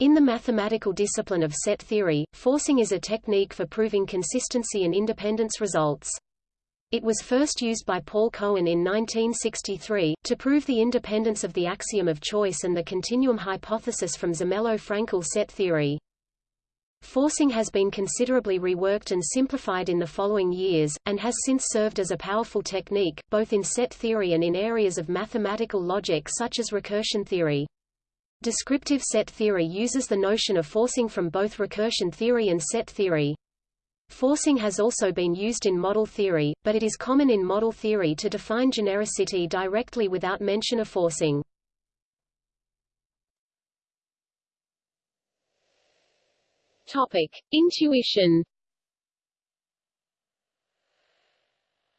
In the mathematical discipline of set theory, forcing is a technique for proving consistency and independence results. It was first used by Paul Cohen in 1963, to prove the independence of the axiom of choice and the continuum hypothesis from Zermelo-Fraenkel set theory. Forcing has been considerably reworked and simplified in the following years, and has since served as a powerful technique, both in set theory and in areas of mathematical logic such as recursion theory. Descriptive set theory uses the notion of forcing from both recursion theory and set theory. Forcing has also been used in model theory, but it is common in model theory to define genericity directly without mention of forcing. Topic: Intuition.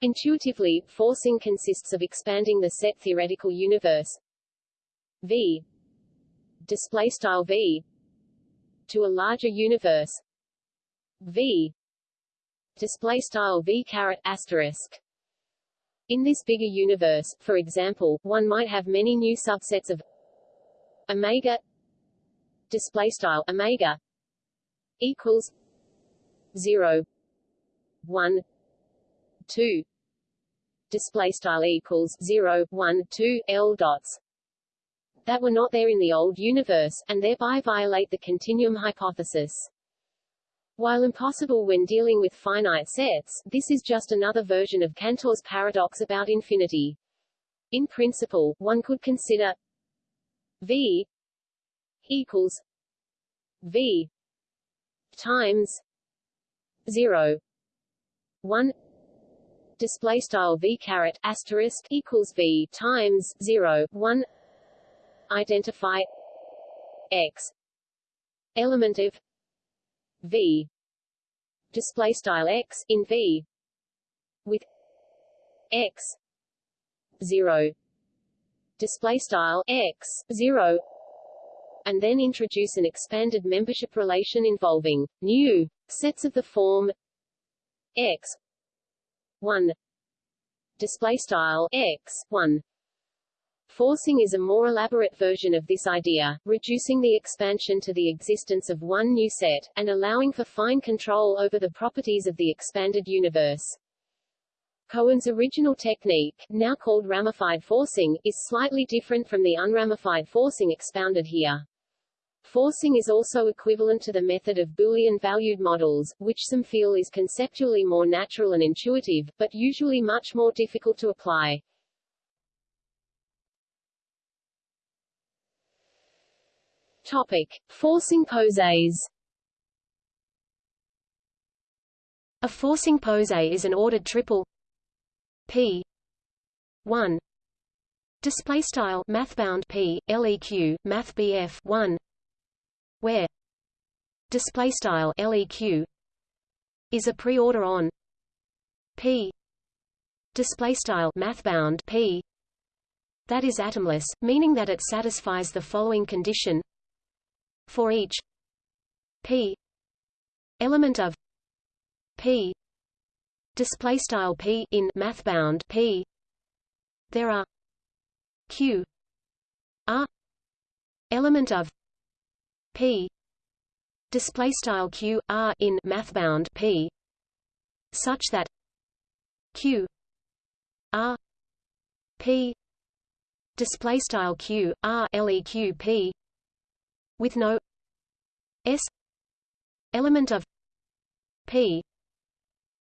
Intuitively, forcing consists of expanding the set theoretical universe V display style V to a larger universe V display style v caret asterisk. In this bigger universe, for example, one might have many new subsets of omega display style omega equals 0 1 2 display style equals 0 1 2 l dots that were not there in the old universe and thereby violate the continuum hypothesis. While impossible when dealing with finite sets, this is just another version of Cantor's paradox about infinity. In principle, one could consider V equals V times 0 1 display style V caret asterisk equals V times 0 1 identify X element of v. Display style x in v with x 0 display style x 0 and then introduce an expanded membership relation involving new sets of the form x 1 display style x 1 Forcing is a more elaborate version of this idea, reducing the expansion to the existence of one new set, and allowing for fine control over the properties of the expanded universe. Cohen's original technique, now called ramified forcing, is slightly different from the unramified forcing expounded here. Forcing is also equivalent to the method of Boolean-valued models, which some feel is conceptually more natural and intuitive, but usually much more difficult to apply. Topic: Forcing posets. A forcing poset is an ordered triple p 1 display style mathbound p leq math bf 1 where display style leq is a preorder on p display style mathbound p that is atomless meaning that it satisfies the following condition for each p element of p display style p in math bound p. There are q r element of p display style q r in math bound p such that q r p display style q r leq p with no s element of p.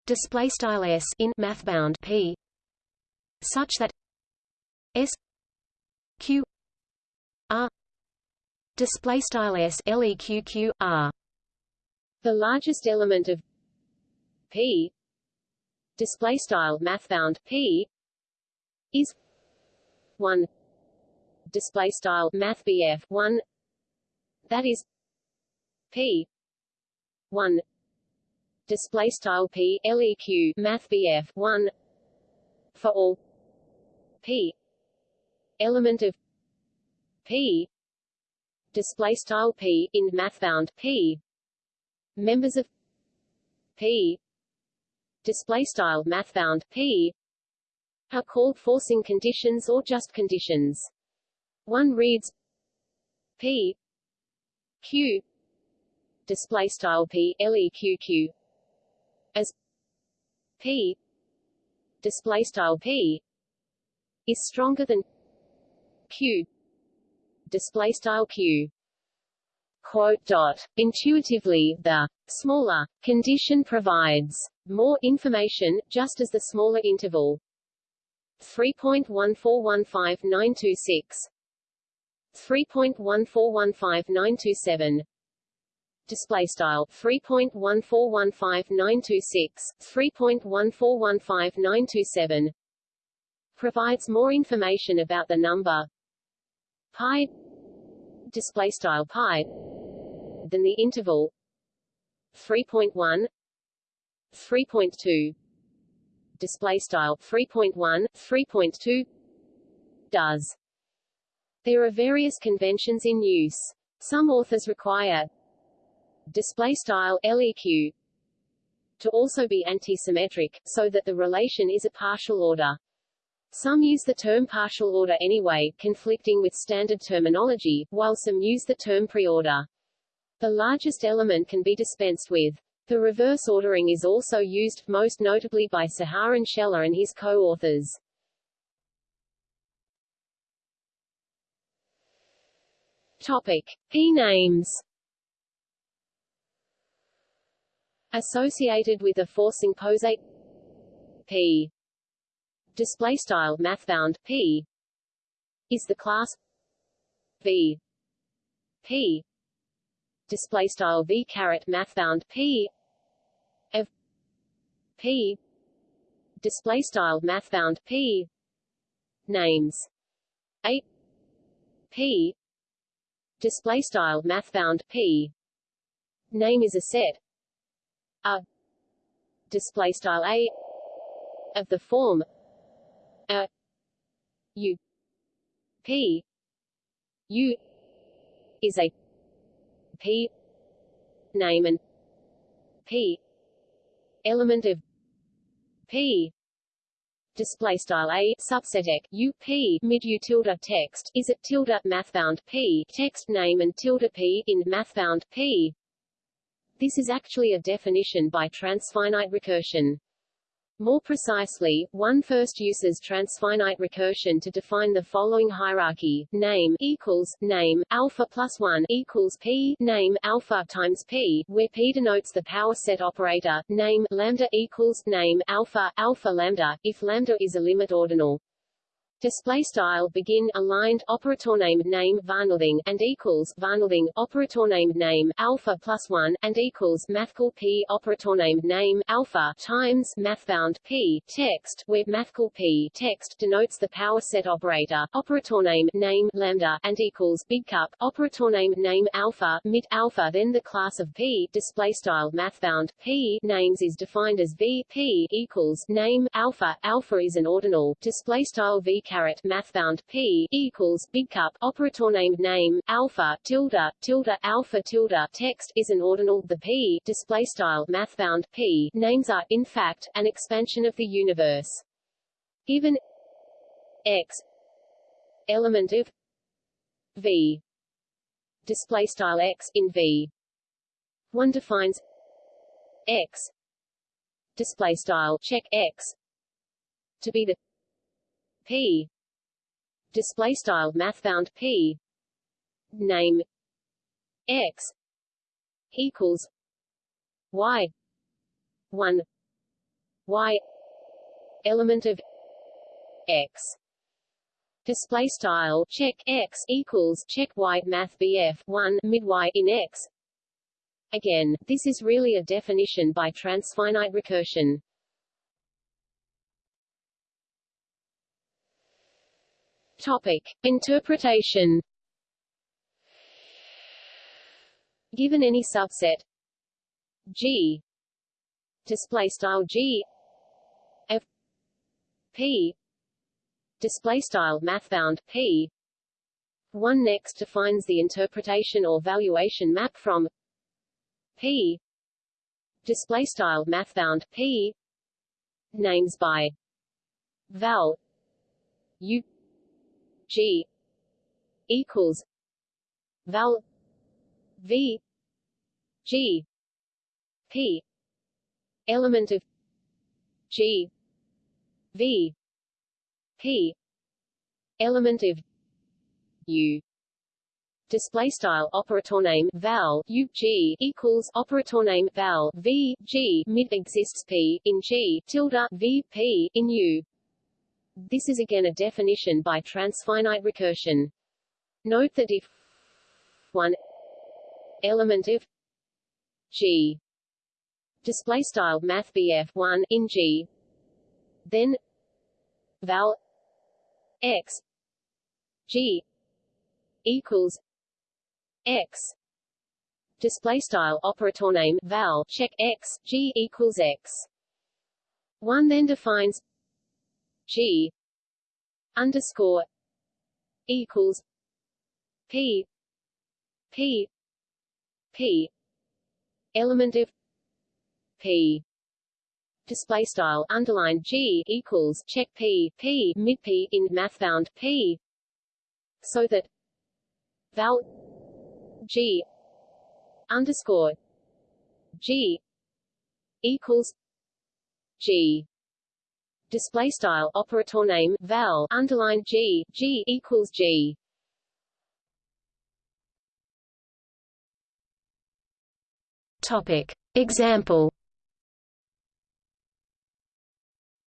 Display style s in mathbound p such that s q r. Display style s leq q r. The largest element of p display style mathbound p is 1 display style math bf 1 that is p 1 display style p leq math bf 1 for all. P. Element of p. Display style p in mathbound p. Members of p. Display style mathbound p. Are called forcing conditions or just conditions. One reads p q. Display style p leq q as p. Display style p is stronger than q. Display style q. Quote dot. Intuitively the smaller condition provides more information just as the smaller interval. 3.1415926 3.1415927 display style 3.1415926 3.1415927 provides more information about the number pi display style pi than the interval 3.1 3.2 display style 3.1 3.2 does there are various conventions in use some authors require display style leq to also be antisymmetric, so that the relation is a partial order. Some use the term partial order anyway, conflicting with standard terminology, while some use the term preorder. The largest element can be dispensed with. The reverse ordering is also used, most notably by Saharon Shelah and his co-authors. Topic. P names associated with a forcing poset P. Display style mathbound. P. Is the class. V. P. Display style V caret mathbound. P. Of P. Display style mathbound. P. Names. A. P display style mathbound P. Name is a set a. Display style a of the form a. U. P. U. is a p. Name and p. Element of p display style a subset ek u p mid u tilde text is it tilde mathbound p text name and tilde p in mathbound p this is actually a definition by transfinite recursion. More precisely, one first uses transfinite recursion to define the following hierarchy: name equals name alpha plus one equals p name alpha times p, where p denotes the power set operator. Name lambda equals name alpha alpha lambda if lambda is a limit ordinal. Display style begin aligned operator name name varnothing and equals varnothing operator name name alpha plus one and equals mathcal p operator name name alpha times mathbound p text where mathcal p text denotes the power set operator operator name name lambda and equals big cup operator name name alpha mid alpha. Then the class of p display style mathbound p names is defined as v p equals name alpha. Alpha is an ordinal display style v caret mathbound p equals big cup operator named name alpha tilde tilde alpha tilde text is an ordinal. The p display style mathbound p names are in fact an expansion of the universe. Given x element of v display style x in v one defines x display style check x to be the p. Display style mathbound p. Name. X. Equals. Y. 1 y. Element of x. Display style check x equals check y math bf 1 mid y in x. Again this is really a definition by transfinite recursion Topic: Interpretation. Given any subset G. Display style G. F. P. Display style mathbound P. One next defines the interpretation or valuation map from P. Display style mathbound P. Names by val. U G equals val v g p element of g v p element of u. Display style operator name val u g equals operator name val v g. Mid exists p in g. Tilde v p in u. This is again a definition by transfinite recursion. Note that if one element of g display style math BF one in g then val x g equals x display style operator name val check x g equals x one then defines g underscore equals p p p element of p display style underline g equals check p p mid p in math bound p so that val G underscore G equals G display style operator name val underline G G equals G. Topic. Example.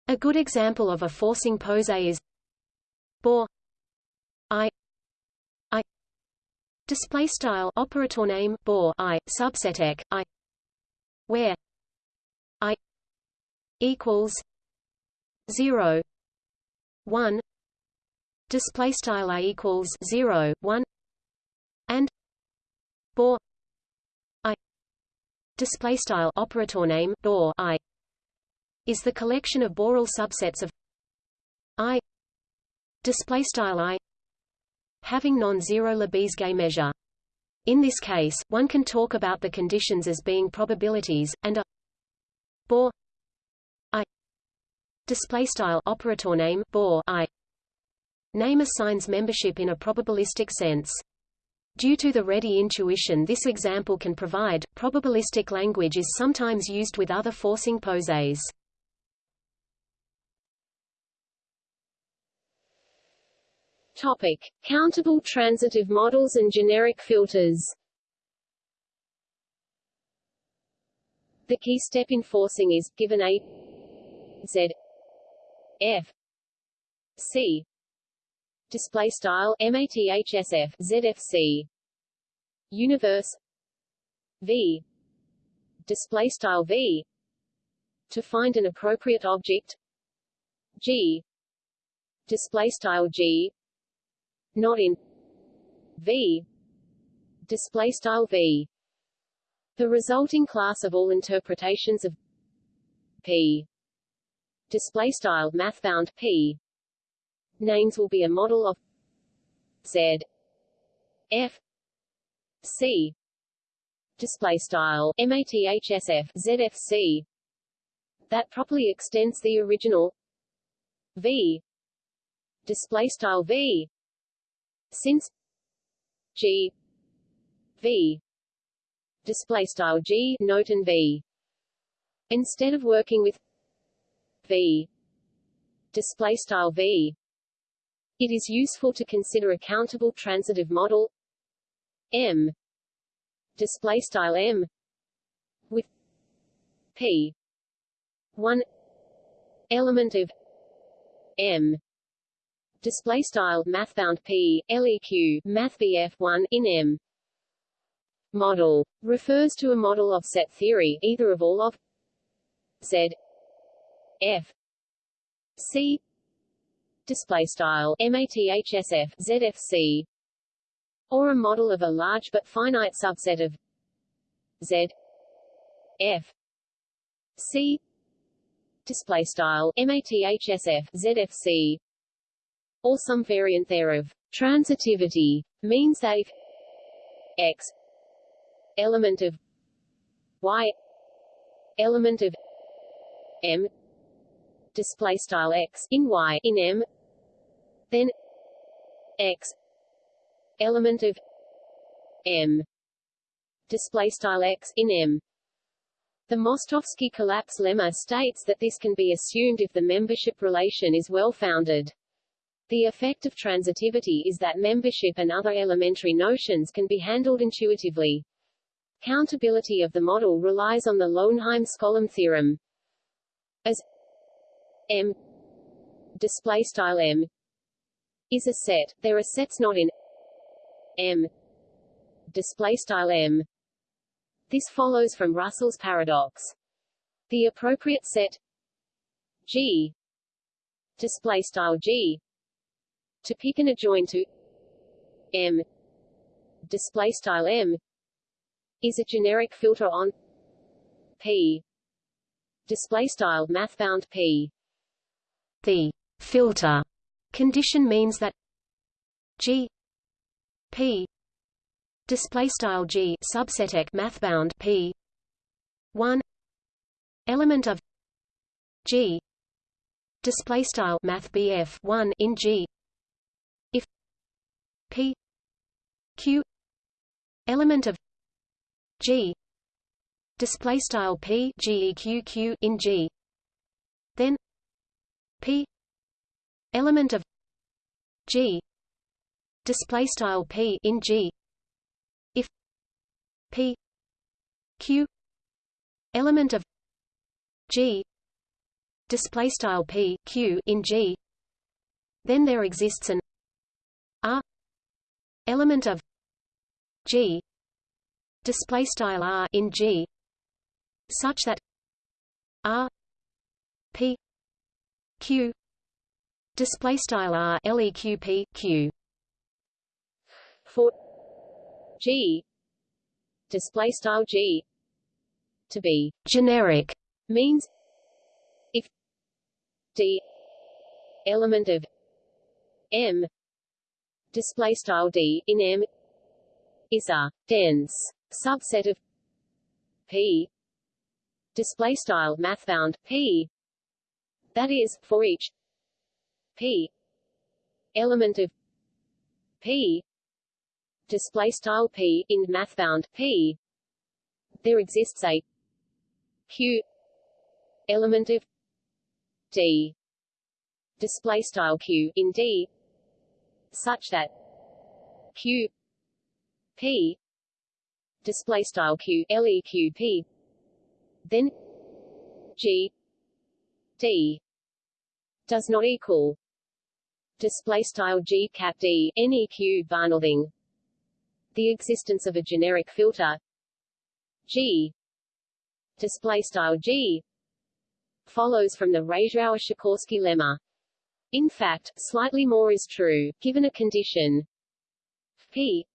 A good example of a forcing pose is Bohr I i display style operator name Bohr i subset i where i equals 0 1 display style i equals 0 1 and Bohr i display style operator name Bohr i is the collection of Borel subsets of i display style i having non-zero Lebesgue measure. In this case, one can talk about the conditions as being probabilities, and a Bohr display style operator name Bohr I name assigns membership in a probabilistic sense. Due to the ready intuition this example can provide, probabilistic language is sometimes used with other forcing poses. Topic: Countable transitive models and generic filters. The key step in forcing is given a z f. C. Display style mathsf zfc universe. V. Display style v. To find an appropriate object. G. Display style g. Not in. V. Display style V. The resulting class of all interpretations of P display style math bound P. Names will be a model of Z F C. Display style mathsf ZFC that properly extends the original V. Display style V. Since G V. Display style G note and V. Instead of working with V. Display style V. It is useful to consider a countable transitive model. M. Display style M. With P. One element of M. Display style mathbound p. Leq mathbf one in m. Model refers to a model of set theory either of all of z f. C. Display style mathsf zfc or a model of a large but finite subset of z. F. C. Display style mathsf zfc or some variant thereof. Transitivity means that if x element of y element of m display style x in y in m then x element of m display style x in M. The Mostowski collapse lemma states that this can be assumed if the membership relation is well-founded. The effect of transitivity is that membership and other elementary notions can be handled intuitively. Countability of the model relies on the Löwenheim-Skolem theorem. M. Display style M. Is a set, there are sets not in M. Display style M. This follows from Russell's paradox. The appropriate set G. Display style G. To pick an adjoint to M. Display style M. Is a generic filter on P. Display style mathbound P the filter condition means that G P display style G subset math mathbound P 1 element of G display style math BF 1 in G if P Q element of G display style P in G then P. Element of G. Display style P in G. P. Q. Element of G. Display style P Q in G. Then there exists an R. Element of G. Display style R in G. Such that R P Q. Display style R LEQP Q for G. Display style G. To be generic means if D. Element of M. Display style D in M is a dense subset of P. Display style mathbound P that is for each P element of P. Display style p in mathbound p. There exists a q element of d. Display style q in d such that q p. Display style q leq then g d does not equal display style g cap d neq Barnolding the existence of a generic filter G display style G follows from the Rasiowa-Sikorski lemma. In fact, slightly more is true, given a condition P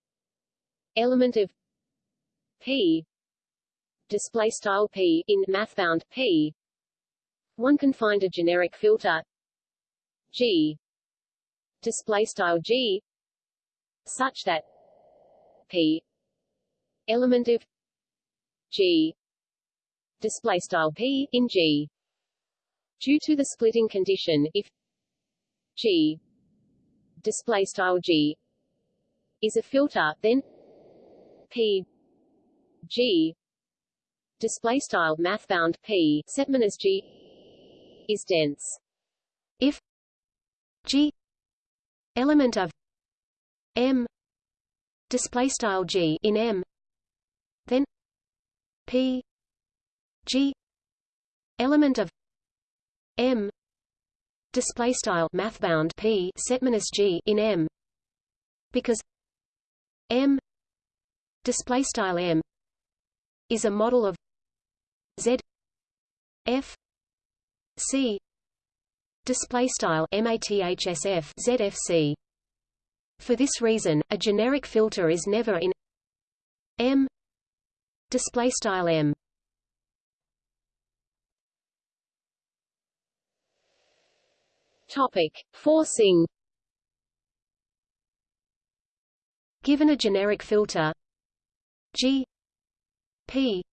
element of P display style P in mathbound P one can find a generic filter. G. Display style G. Such that p. Element of g. Display style p in g. Due to the splitting condition if g. Display style g is a filter then p. G. Display style mathbound p. Set minus g is dense if g element of m display style g in M then P G element of M display style mathbound P set minus G in M because M display style M is a model of Z F C. Display style mathsf ZFC for this reason, a generic filter is never in M. Display style M. Topic: Forcing. Given a generic filter G. P.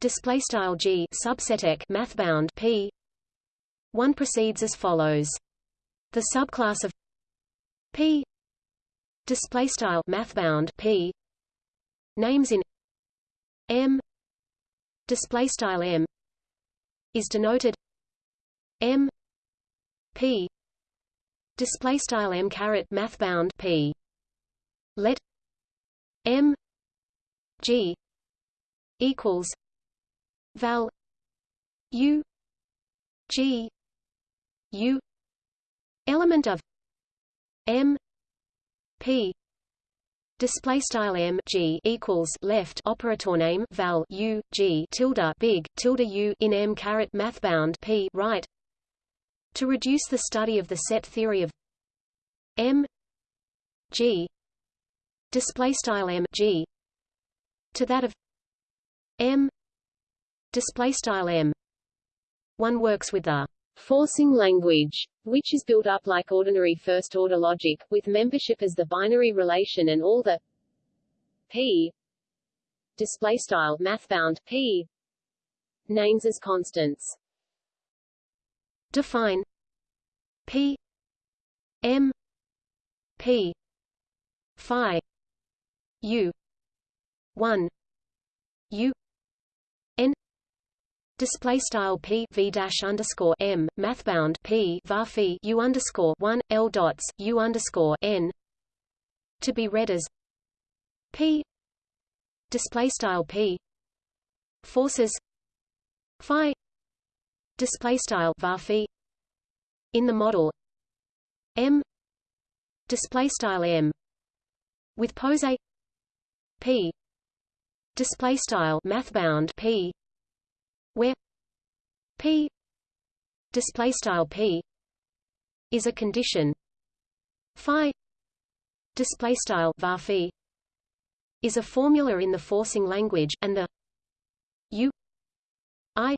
Display style G subset mathbound P one proceeds as follows. The subclass of P display style mathbound p names in m display style m is denoted m p display style m caret math bound p. Let m g equals val u g u element of m p Display style m g equals left operator name val u g tilde big tilde u in m caret math bound p right. To reduce the study of the set theory of m g display style m g to that of m display style m, one works with the forcing language, which is built up like ordinary first-order logic, with membership as the binary relation and all the p display style mathbound p names as constants. Define p m p phi u 1 u Display style p v dash underscore m mathbound p var u underscore one l dots u underscore n. To be read as p. Display style p. Forces phi. Display style var in the model m. Display style m. With pose a. P. Display style mathbound p where p display style p is a condition. Phi display style var is a formula in the forcing language and the u i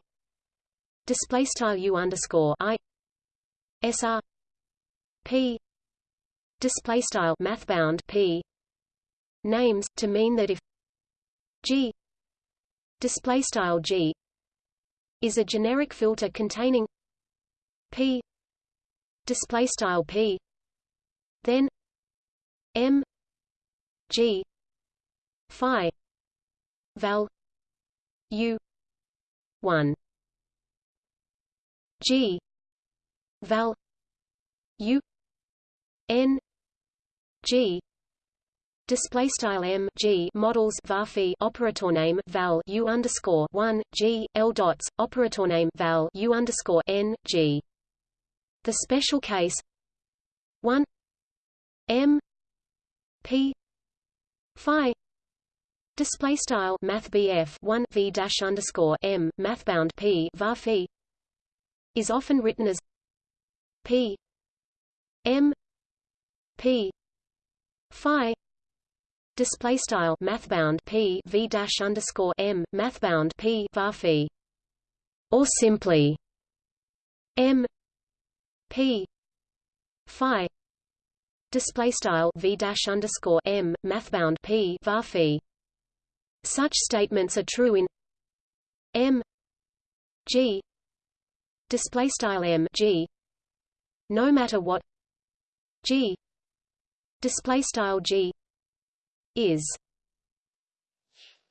display style u underscore i sr p display style mathbound p names to mean that if g display style g is a generic filter containing p display style p then m g phi val u 1 g val u n g Display style m g models varphi operator name val u underscore one g l dots operator name val u underscore n g. The special case one m p phi display style math one v dash underscore m mathbound p varphi is often written as p m p phi display style mathbound p v dash underscore m mathbound p var or simply m p phi. Display style v dash underscore m mathbound p var Such statements are true in m g. Display style m g. No matter what g. Display style g is.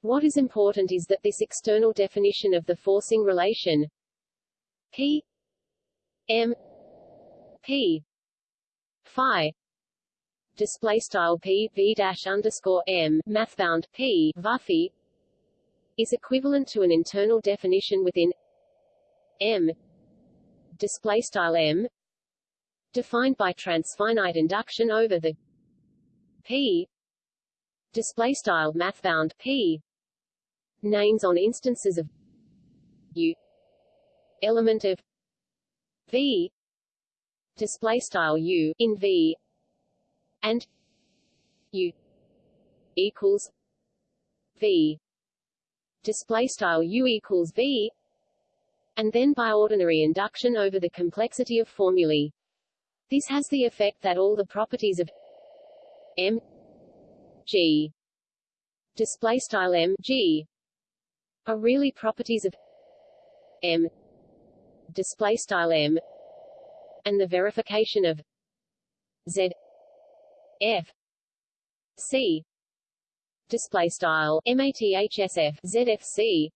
What is important is that this external definition of the forcing relation P M P Phi display style P V dash underscore M mathbound P Vuffy is equivalent to an internal definition within M display style M defined by transfinite induction over the P display style mathbound p. Names on instances of u. Element of v. Display style u in v. And u equals v. Display style u equals v. And then by ordinary induction over the complexity of formulae. This has the effect that all the properties of m G. Display style M G. Are really properties of M. Display style M. And the verification of Z. F. C. Display style mathsf zfc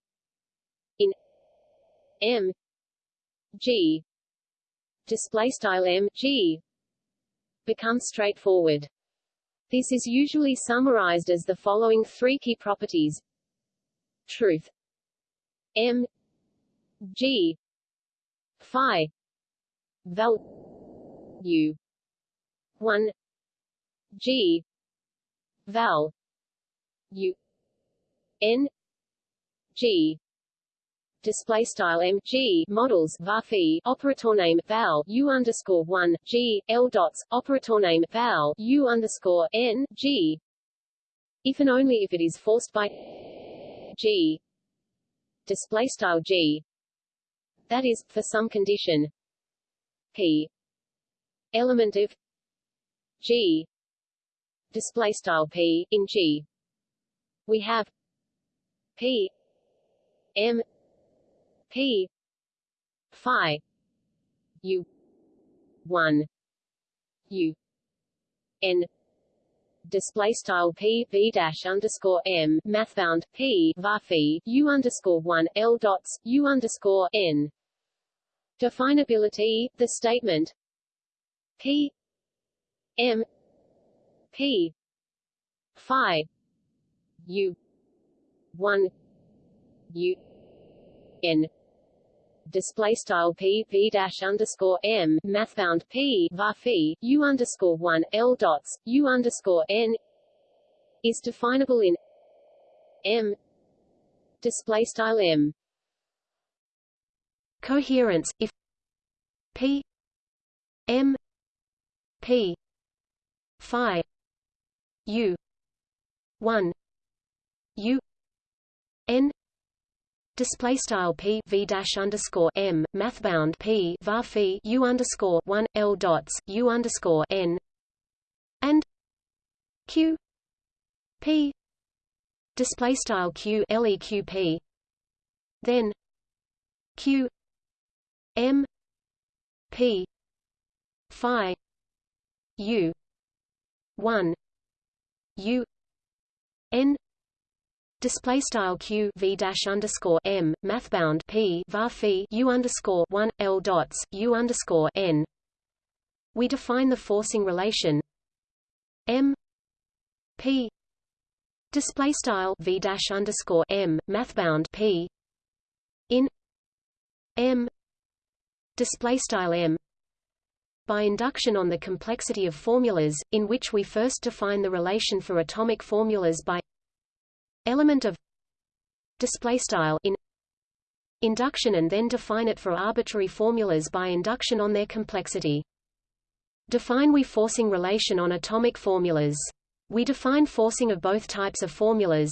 in m. G. Display style m g. Becomes straightforward. This is usually summarized as the following three key properties: truth, m. G. Phi. Val u. 1 g. Val u. N. G display style mg models varphi operator name val u underscore one g l dots operator name val u underscore n g. If and only if it is forced by g. Display style g. That is for some condition. P. Element of g. Display style p in g. We have p m p. Phi. U. 1 u. N. Display style p v dash underscore m. Mathbound p varphi u underscore one l dots u underscore n. Definability the statement. P. M. P. Phi. U. One. U. N display style p v dash underscore m mathbound p varphi u underscore one l dots u underscore n is definable in m display style m. Coherence if p m p phi u 1 u n display style p v dash underscore m mathbound p var phi u underscore one l dots u underscore n and q p display style q leq then q m p phi u one u n display style q v dash underscore m mathbound p var phi u underscore one l dots u underscore n. We define the forcing relation m p. Display style v dash underscore m mathbound p. In m display style m. By induction on the complexity of formulas, in which we first define the relation for atomic formulas by element of display style in induction and then define it for arbitrary formulas by induction on their complexity. Define we forcing relation on atomic formulas. We define forcing of both types of formulas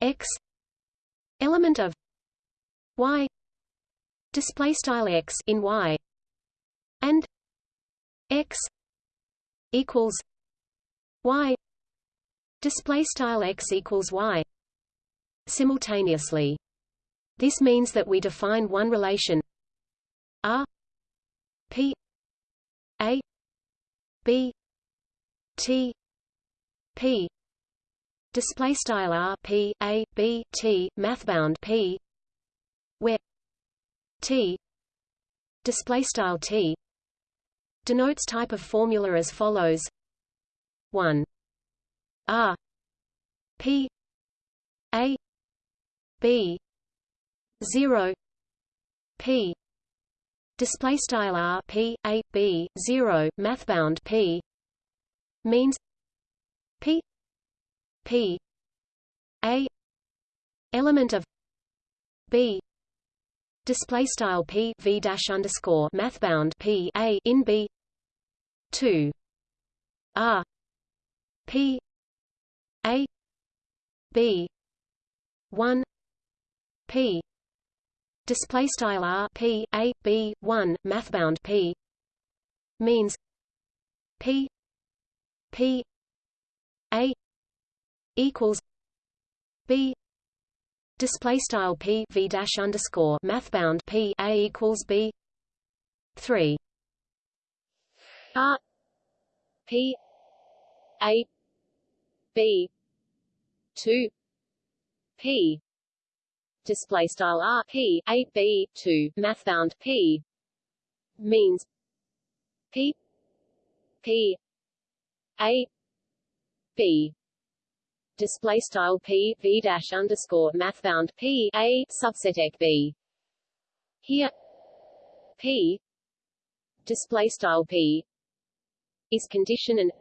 x element of y display style x in y and x equals y display style x equals y simultaneously. This means that we define one relation R P A B T P display style R P A B T mathbound P where T display style T denotes type of formula as follows 1 R P A B zero P display style R P A B zero mathbound P means P P A element of B display style P V dash underscore mathbound P A in B two R P a B one P. Display style R P A B one mathbound P. Means P P A equals B. Display style P V dash underscore mathbound P A equals B. Three. R P A B. 2 p. Display style r p. A b 2 math bound p. Means p. P. A. B. Display style p v dash underscore math bound p. A subset ec b. Here p. Display style p is condition and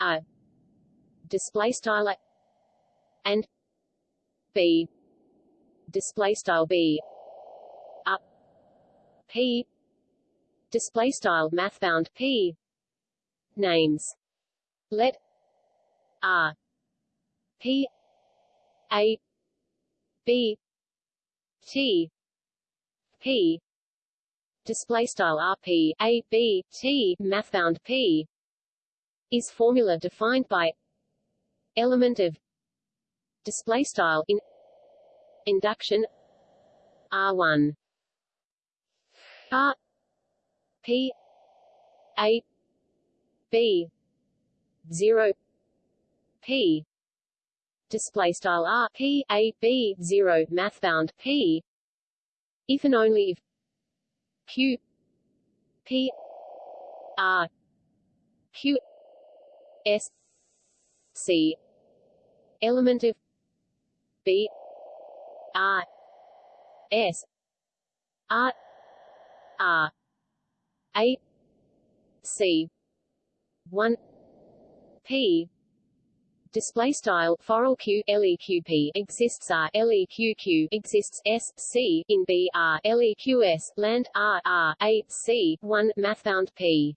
a display style a and b. Display style b. Up. P. Display style math bound p. Names. Let. R. P. A. B. T. P. Display style rp a b t math bound p is formula defined by element of display style in induction r1 r p a b 0 p display style r p a b 0 math bound p if and only if q p r q s c element of b r s r r a c 1 p. Display style foral q leqp exists r leqq exists s c in b r leqs land r r a c 1 mathbound p.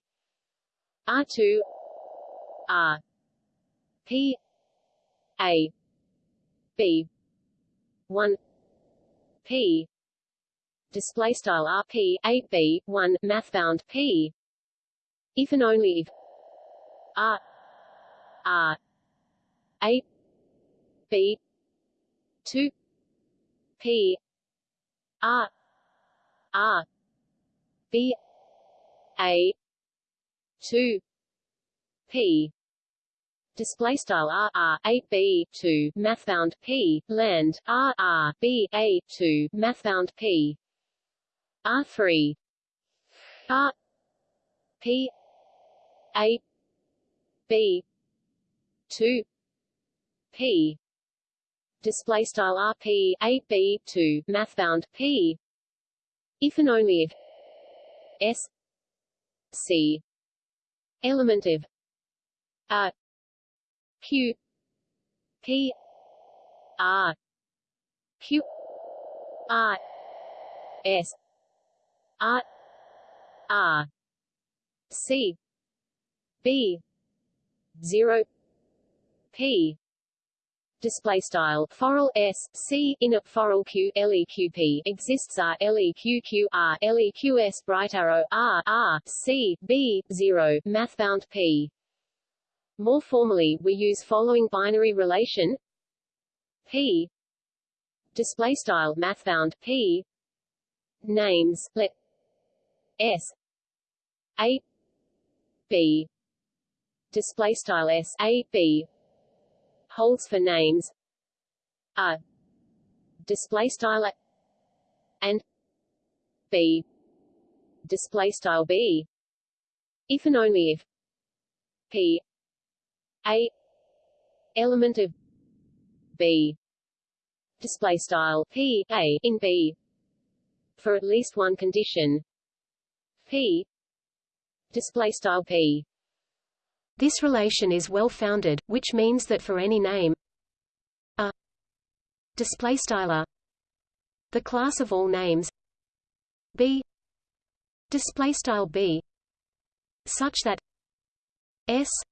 R2 r p a. B. 1 p. Display style rp a b 1 mathbound p. If and only if r. R. A. B. 2 p. R. R. B. A. 2 p display style r r a b 2 mathbound p land r r b a 2 mathbound p. R 3 r p a b 2 p. Display style rp a b 2 mathbound p. If and only if s c. Element of a q p r q r s r r c b 0 p display style foral s c in a foral q leqp exists r leqq r leqs bright arrow r r c b 0 mathbound p more formally we use following binary relation p display style mathbound p names let s a b display style s a b holds for names a display style and b display style b. If and only if p a element of b. Display style. P a in b. For at least one condition. P. Display style p. This relation is well-founded, which means that for any name a. Displaystyle the class of all names b. Displaystyle b. Such that s. a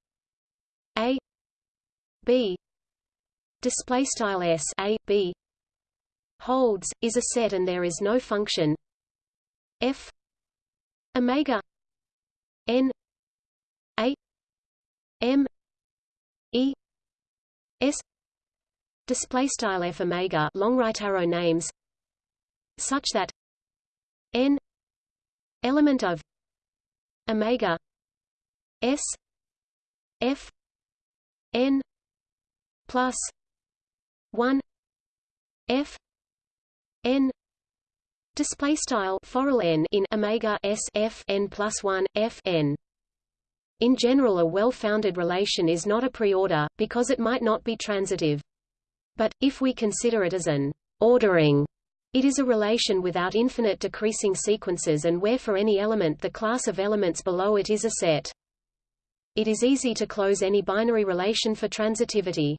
b. Displaystyle s a b. Holds is a set and there is no function. F. Omega. N. A. M. E. S. Display style f omega long right arrow names such that n. Element of omega. S. F. N plus 1 f n display style foral n in omega s f n plus 1 f n in general a well-founded relation is not a preorder, because it might not be transitive. But, if we consider it as an ordering, it is a relation without infinite decreasing sequences and where for any element the class of elements below it is a set. It is easy to close any binary relation for transitivity.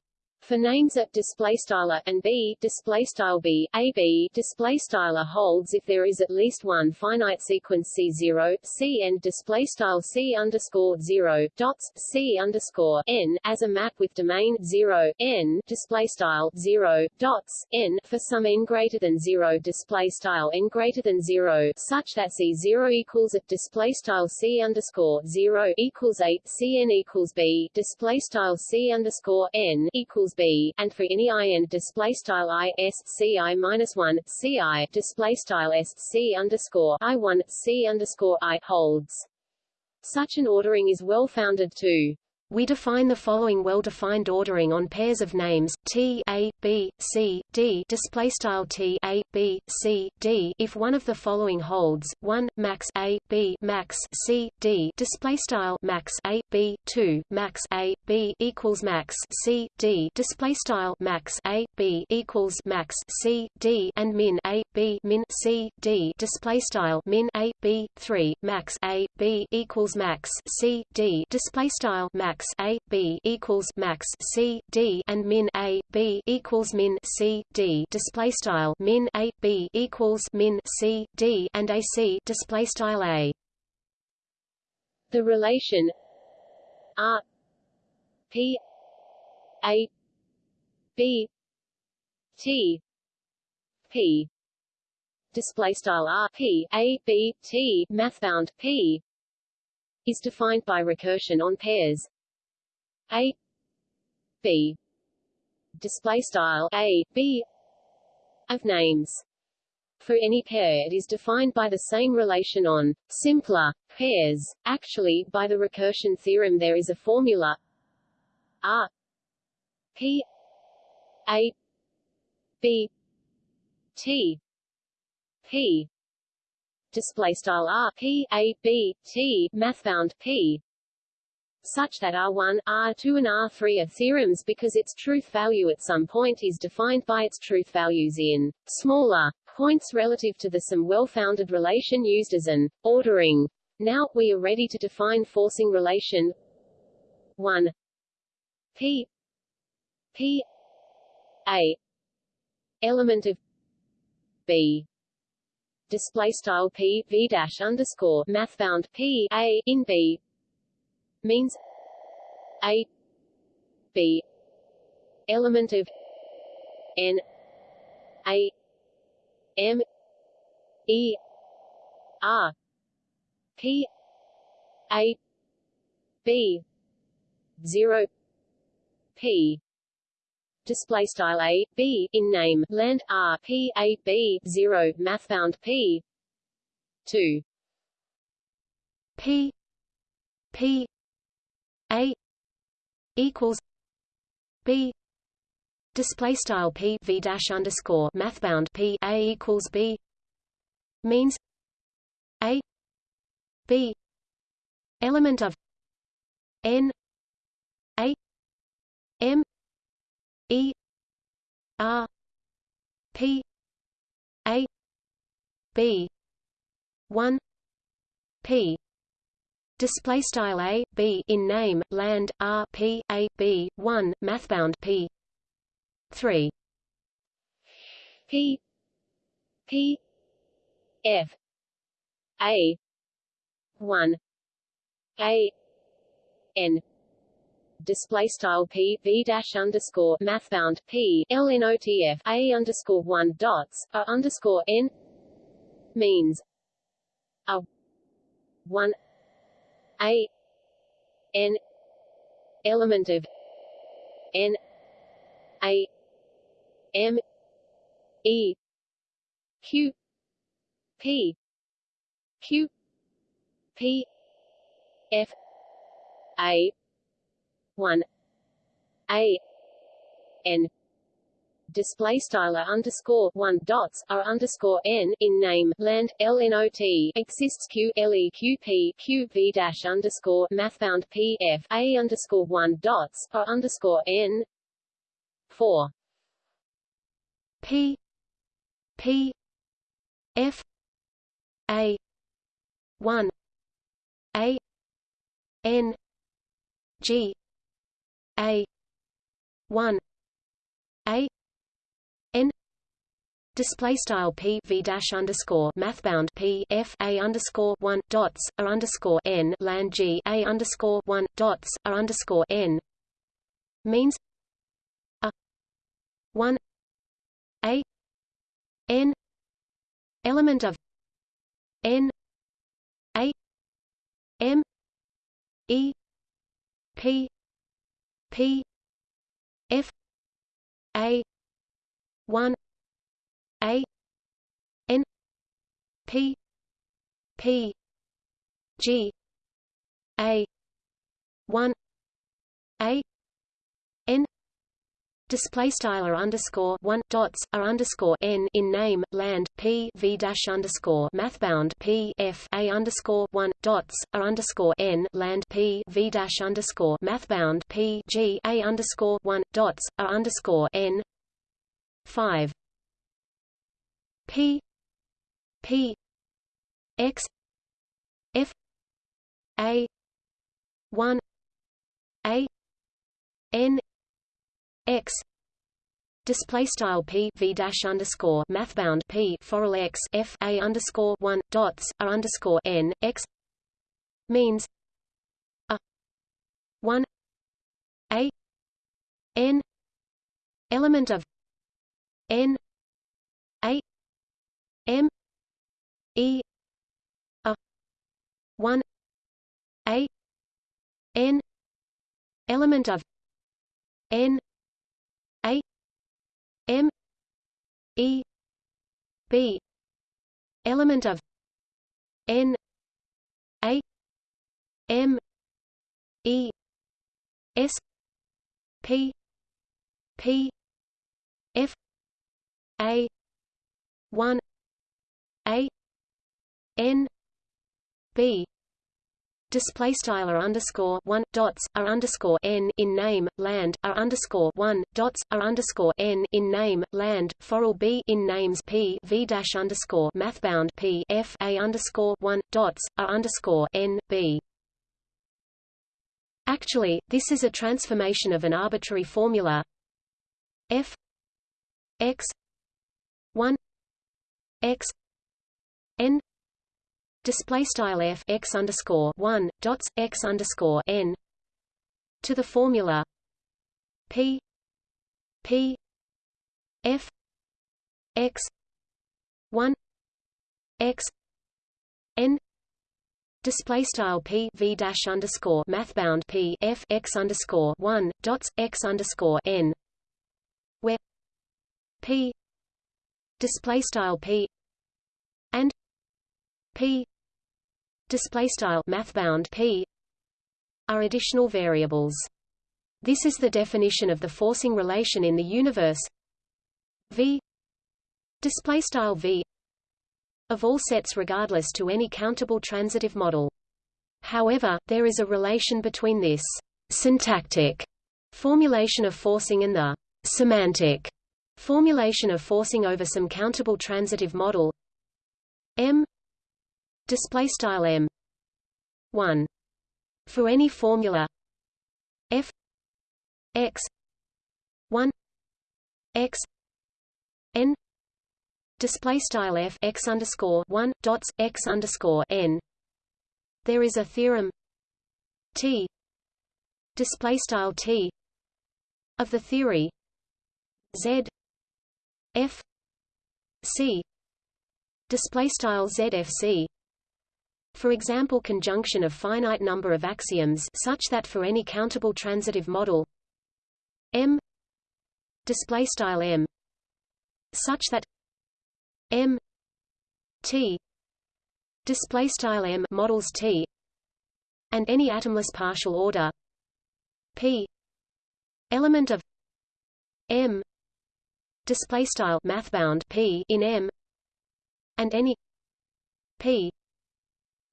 For names at display style and b display style b a b display style holds if there is at least one finite sequence c zero c and display style c underscore zero dots c underscore n as a map with domain zero n display style zero dots n for some n greater than zero display style n greater than zero such that c zero equals at display style c underscore zero equals eight c n equals b display style c underscore n equals b, and for any i and display style i s c i minus one c i display style s c underscore i one c underscore i holds. Such an ordering is well founded too. We define the following well-defined ordering on pairs of names T A B C D display style T A B C D. If one of the following holds 1 max A B max C D display style max A B 2 max A B equals max C D display style max A B equals max C D and min A B min C D display style min A B 3 max A B equals max C D display style max max a b equals max c d and min a b equals min c d. Display style min a b equals min c d and a c. Display style a. The relation r p a b t p. Display style r p a b t. Mathbound p is defined by recursion on pairs a b. Display style a b of names. For any pair it is defined by the same relation on simpler pairs. Actually by the recursion theorem there is a formula r p a b t p. Display style r p a b t mathbound p such that R1, R2 and R3 are theorems because its truth value at some point is defined by its truth values in smaller points relative to the some well-founded relation used as an ordering. Now, we are ready to define forcing relation. 1 P. P. A. Element of B. Display style P V dash underscore mathbound P A in B means a b element of n a m e r p a b 0 p. Display style a b in name. Land r p a b 0 mathbound p 2 p p a equals b display style p v dash underscore mathbound p a equals b means a b element of n a m e r p a b 1 p display style a b in name land r p a b 1 mathbound p. 3 p p f. A. 1 a. N. Display style p v dash underscore mathbound p lnotf a underscore one dots a underscore n. Means a. One a n. Element of n. A m. E. Q. P. Q. P. F. A. 1 a. N display style r underscore one dots r underscore n in name. Land lnot exists q le q p q v dash underscore mathbound p f a underscore one dots r underscore n four p p f a one a n g a one a n display style p v dash underscore mathbound p f a underscore one dots r underscore n land g a underscore one dots r underscore n means a one a n element of n a m e p p f a 1 a n p p g a 1 a n Display style r underscore one dots r underscore n in name land p v dash underscore mathbound p f a underscore one dots r underscore n land p v dash underscore mathbound p g a underscore one dots r underscore n five p p x f a one a n x. Display style p v dash underscore mathbound p forall x f a underscore one dots r underscore n x means a one a n element of n a m e a one a n element of N A M E B element of N A M E S P P F A one A N B display style r underscore one dots r underscore n in name land r underscore one dots r underscore n in name land forall b in names p v dash underscore mathbound p f a underscore one dots r underscore n b. Actually, this is a transformation of an arbitrary formula f x one x n display style f x underscore one dots x underscore n to the formula p p f x one x n display style p v dash underscore mathbound p f x underscore one dots x underscore n where p display style p p. Display style mathbound p. are additional variables. This is the definition of the forcing relation in the universe. V. Display style v. of all sets regardless to any countable transitive model. However, there is a relation between this syntactic formulation of forcing and the semantic formulation of forcing over some countable transitive model. M display style m. 1 for any formula. F. X. 1 x. N. Display style f. X underscore 1 dots x underscore n. There is a theorem. T. Display style t. Of the theory. Z. F. C. Display style zfc for example conjunction of finite number of axioms such that for any countable transitive model m display style m such that m t display style m models t and any atomless partial order p element of m display style mathbound p in m and any p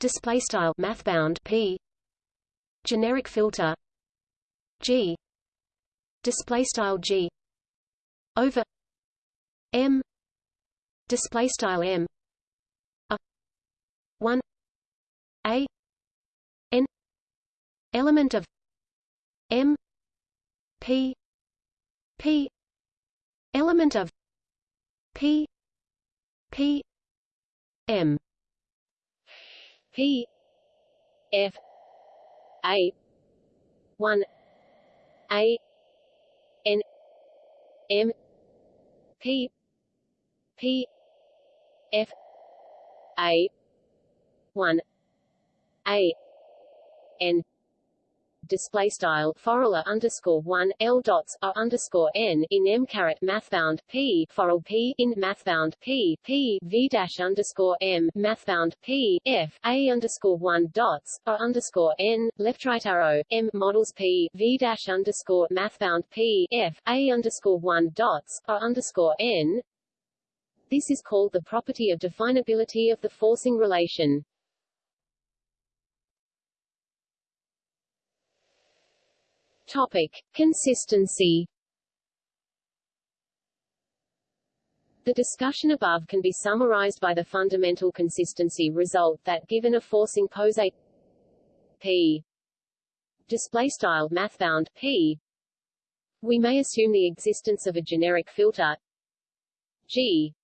display style mathbound p. Generic filter g. Display style g. Over m. Display style m. A. 1 a. N. Element of m. P. P. Element of p. P. M p f a 1 a n m p p f a 1 a n display style forall underscore one l dots r underscore n in m caret mathbound p forall p in mathbound p p v dash underscore m mathbound p f a underscore one dots r underscore n left right arrow m models p v dash underscore mathbound p f a underscore one dots r underscore n. This is called the property of definability of the forcing relation. Topic: Consistency. The discussion above can be summarized by the fundamental consistency result that given a forcing poset display style mathbound p. We may assume the existence of a generic filter g.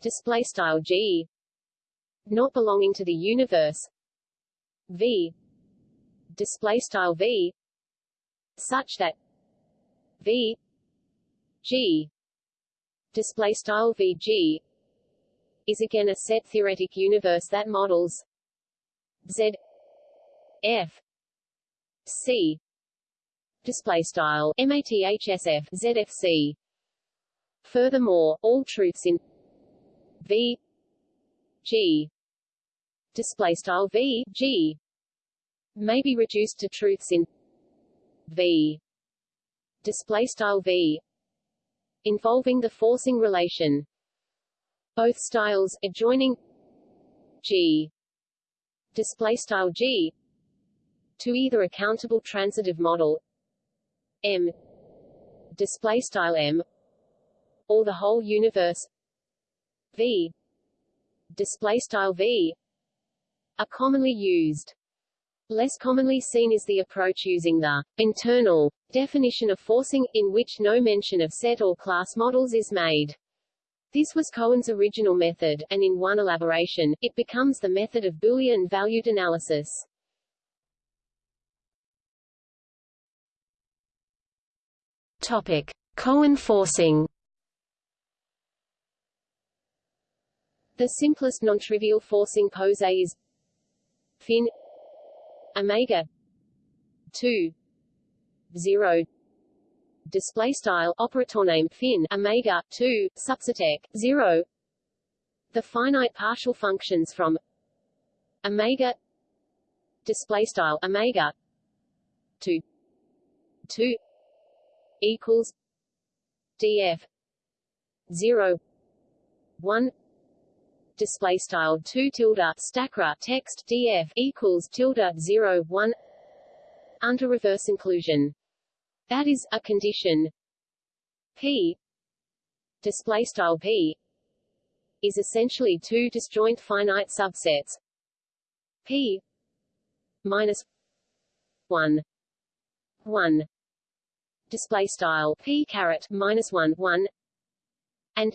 Display style g. Not belonging to the universe v. Display style v such that v g display style vg is again a set theoretic universe that models z f c display style mathsf zfc furthermore all truths in v g display style v g may be reduced to truths in v. Display style v. Involving the forcing relation. Both styles adjoining g. Display style g. To either a countable transitive model m. Display style m. Or the whole universe v. Display style v. Are commonly used Less commonly seen is the approach using the internal definition of forcing, in which no mention of set or class models is made. This was Cohen's original method, and in one elaboration, it becomes the method of Boolean valued analysis. Topic: Cohen forcing. The simplest non-trivial forcing poset is fin omega 2 0 display style operator name fin omega 2 subsetec 0 the finite partial functions from omega display style omega 2 2 equals df 0 1 display style 2 tilde stackra text df equals tilde 0 1 under reverse inclusion. That is a condition. P display style p is essentially two disjoint finite subsets. P minus 1 1 display style p caret minus 1 1 and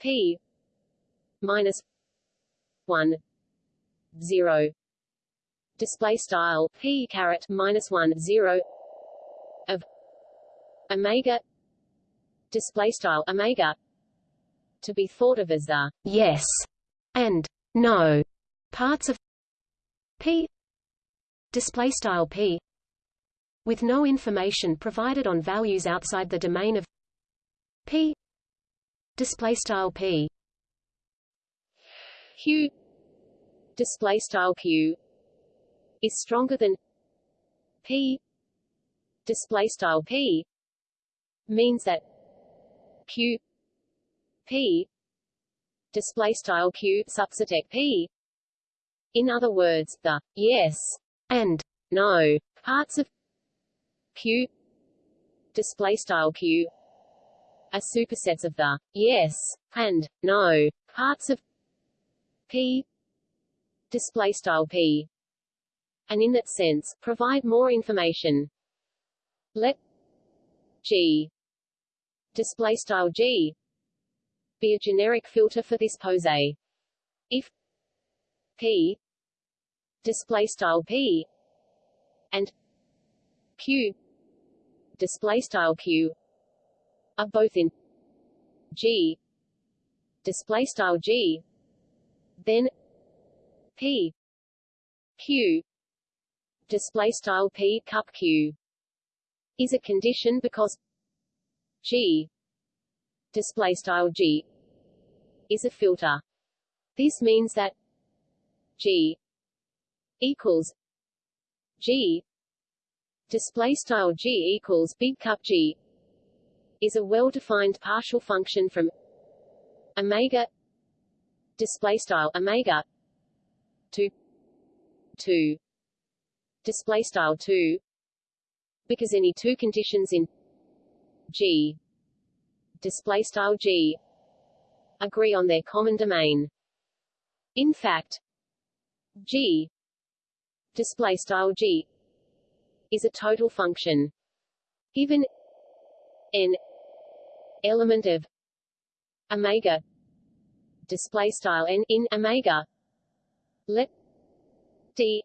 p minus one zero. Display style p caret minus one zero. Of omega. Display style omega. To be thought of as the yes and no. Parts of p. Display style p. With no information provided on values outside the domain of p. Display style p q display style q is stronger than p. Display style p means that q p display style q subset p. In other words the yes and no parts of q display style q are supersets of the yes and no parts of p. Display style p. And in that sense provide more information. Let g. Display style g. Be a generic filter for this poset. If p. Display style p. And q. Display style q. Are both in G. Display style G then P Q display style P cup Q is a condition because G display style G is a filter. This means that G equals G display style G equals big cup G is a well-defined partial function from omega display style omega to 2 display style 2 because any two conditions in G display style G agree on their common domain. In fact G display style G is a total function given n element of omega display style n in omega. Let d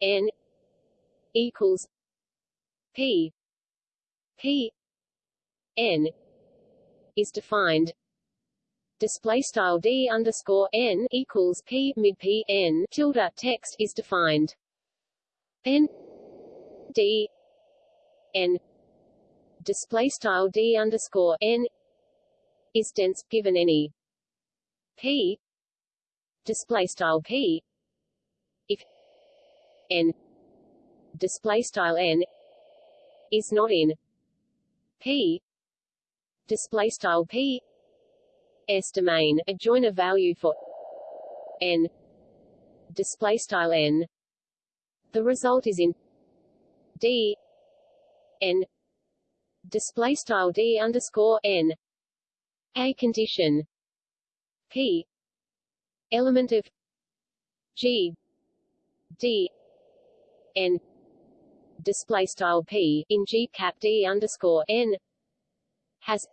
n equals p. P n is defined. Display style d underscore n equals p mid p n. Tilde text is defined. Then d n. Display style d underscore n is dense given any p. Display style p. If n. Display style n. Is not in. P. Display style p. S domain. A joiner value for n. Display style n. The result is in d. N. Display style d underscore n. A condition p. Element of g. D. N. Display style p in g cap d underscore n has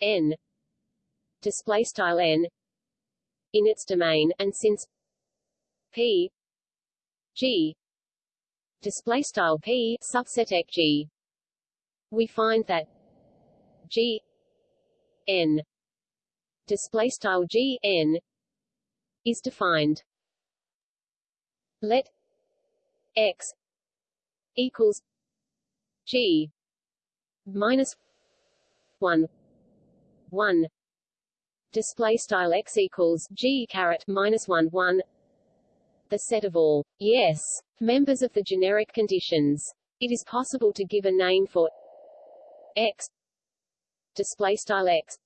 n. Display style n in its domain and since p g. Display style p subset g. We find that G n display style G n is defined. Let x equals G minus one one. Display style x equals G caret minus one one. The set of all. Yes. Members of the generic conditions. It is possible to give a name for x. Display style x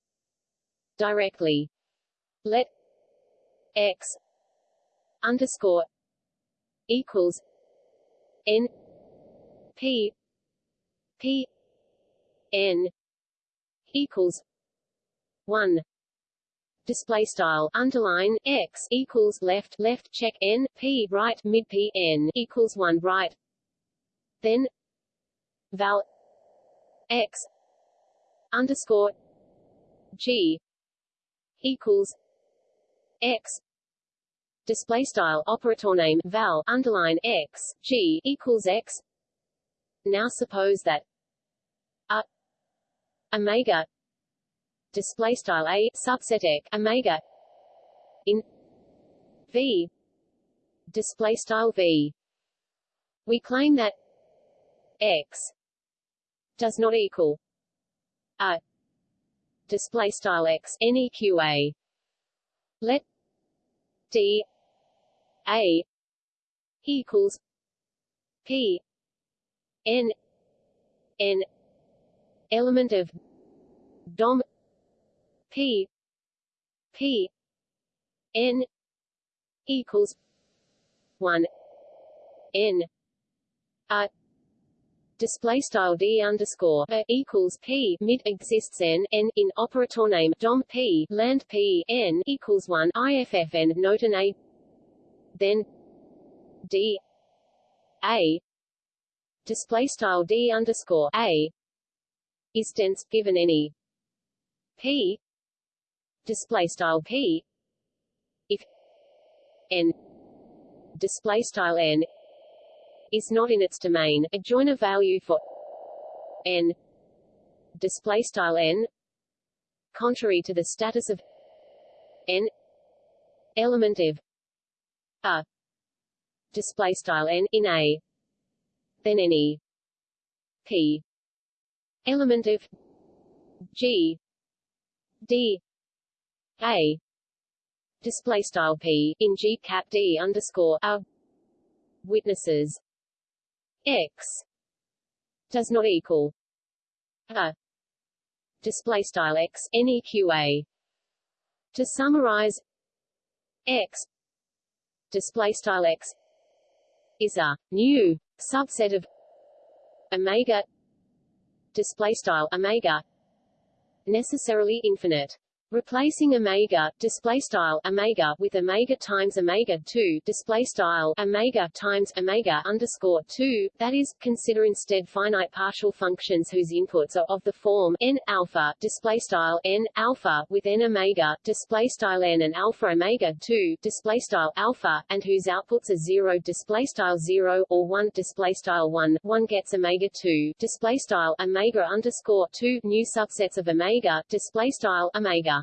directly. Let x underscore equals n p p n equals one. Display style underline x equals left left check n p right mid p n equals one right. Then val x underscore g equals x. Display style operator name val underline x g equals x. Now suppose that a omega display style a subset x omega in v display style v. We claim that x does not equal a display style x neqa let d a equals p n n element of dom p p n equals 1 n a display style d underscore a equals p mid exists n n in operator name dom p land p n equals one iffn note an a then d a display style d underscore a is dense given any p display style p if n display style n is not in its domain, a joiner value for n display style n contrary to the status of n element of a display style n in a then any p element of g d a display style p in g cap d underscore a witnesses x does not equal a display style x neqa to summarize x display style x is a new subset of omega display style omega necessarily infinite Replacing omega display style omega with omega times omega 2 display style omega times omega underscore 2 that is consider instead finite partial functions whose inputs are of the form n alpha display style n alpha with n omega display style n and alpha omega 2 display style alpha and whose outputs are 0 display style 0 or 1 display style 1 1 gets omega 2 display style omega underscore 2 new subsets of omega display style omega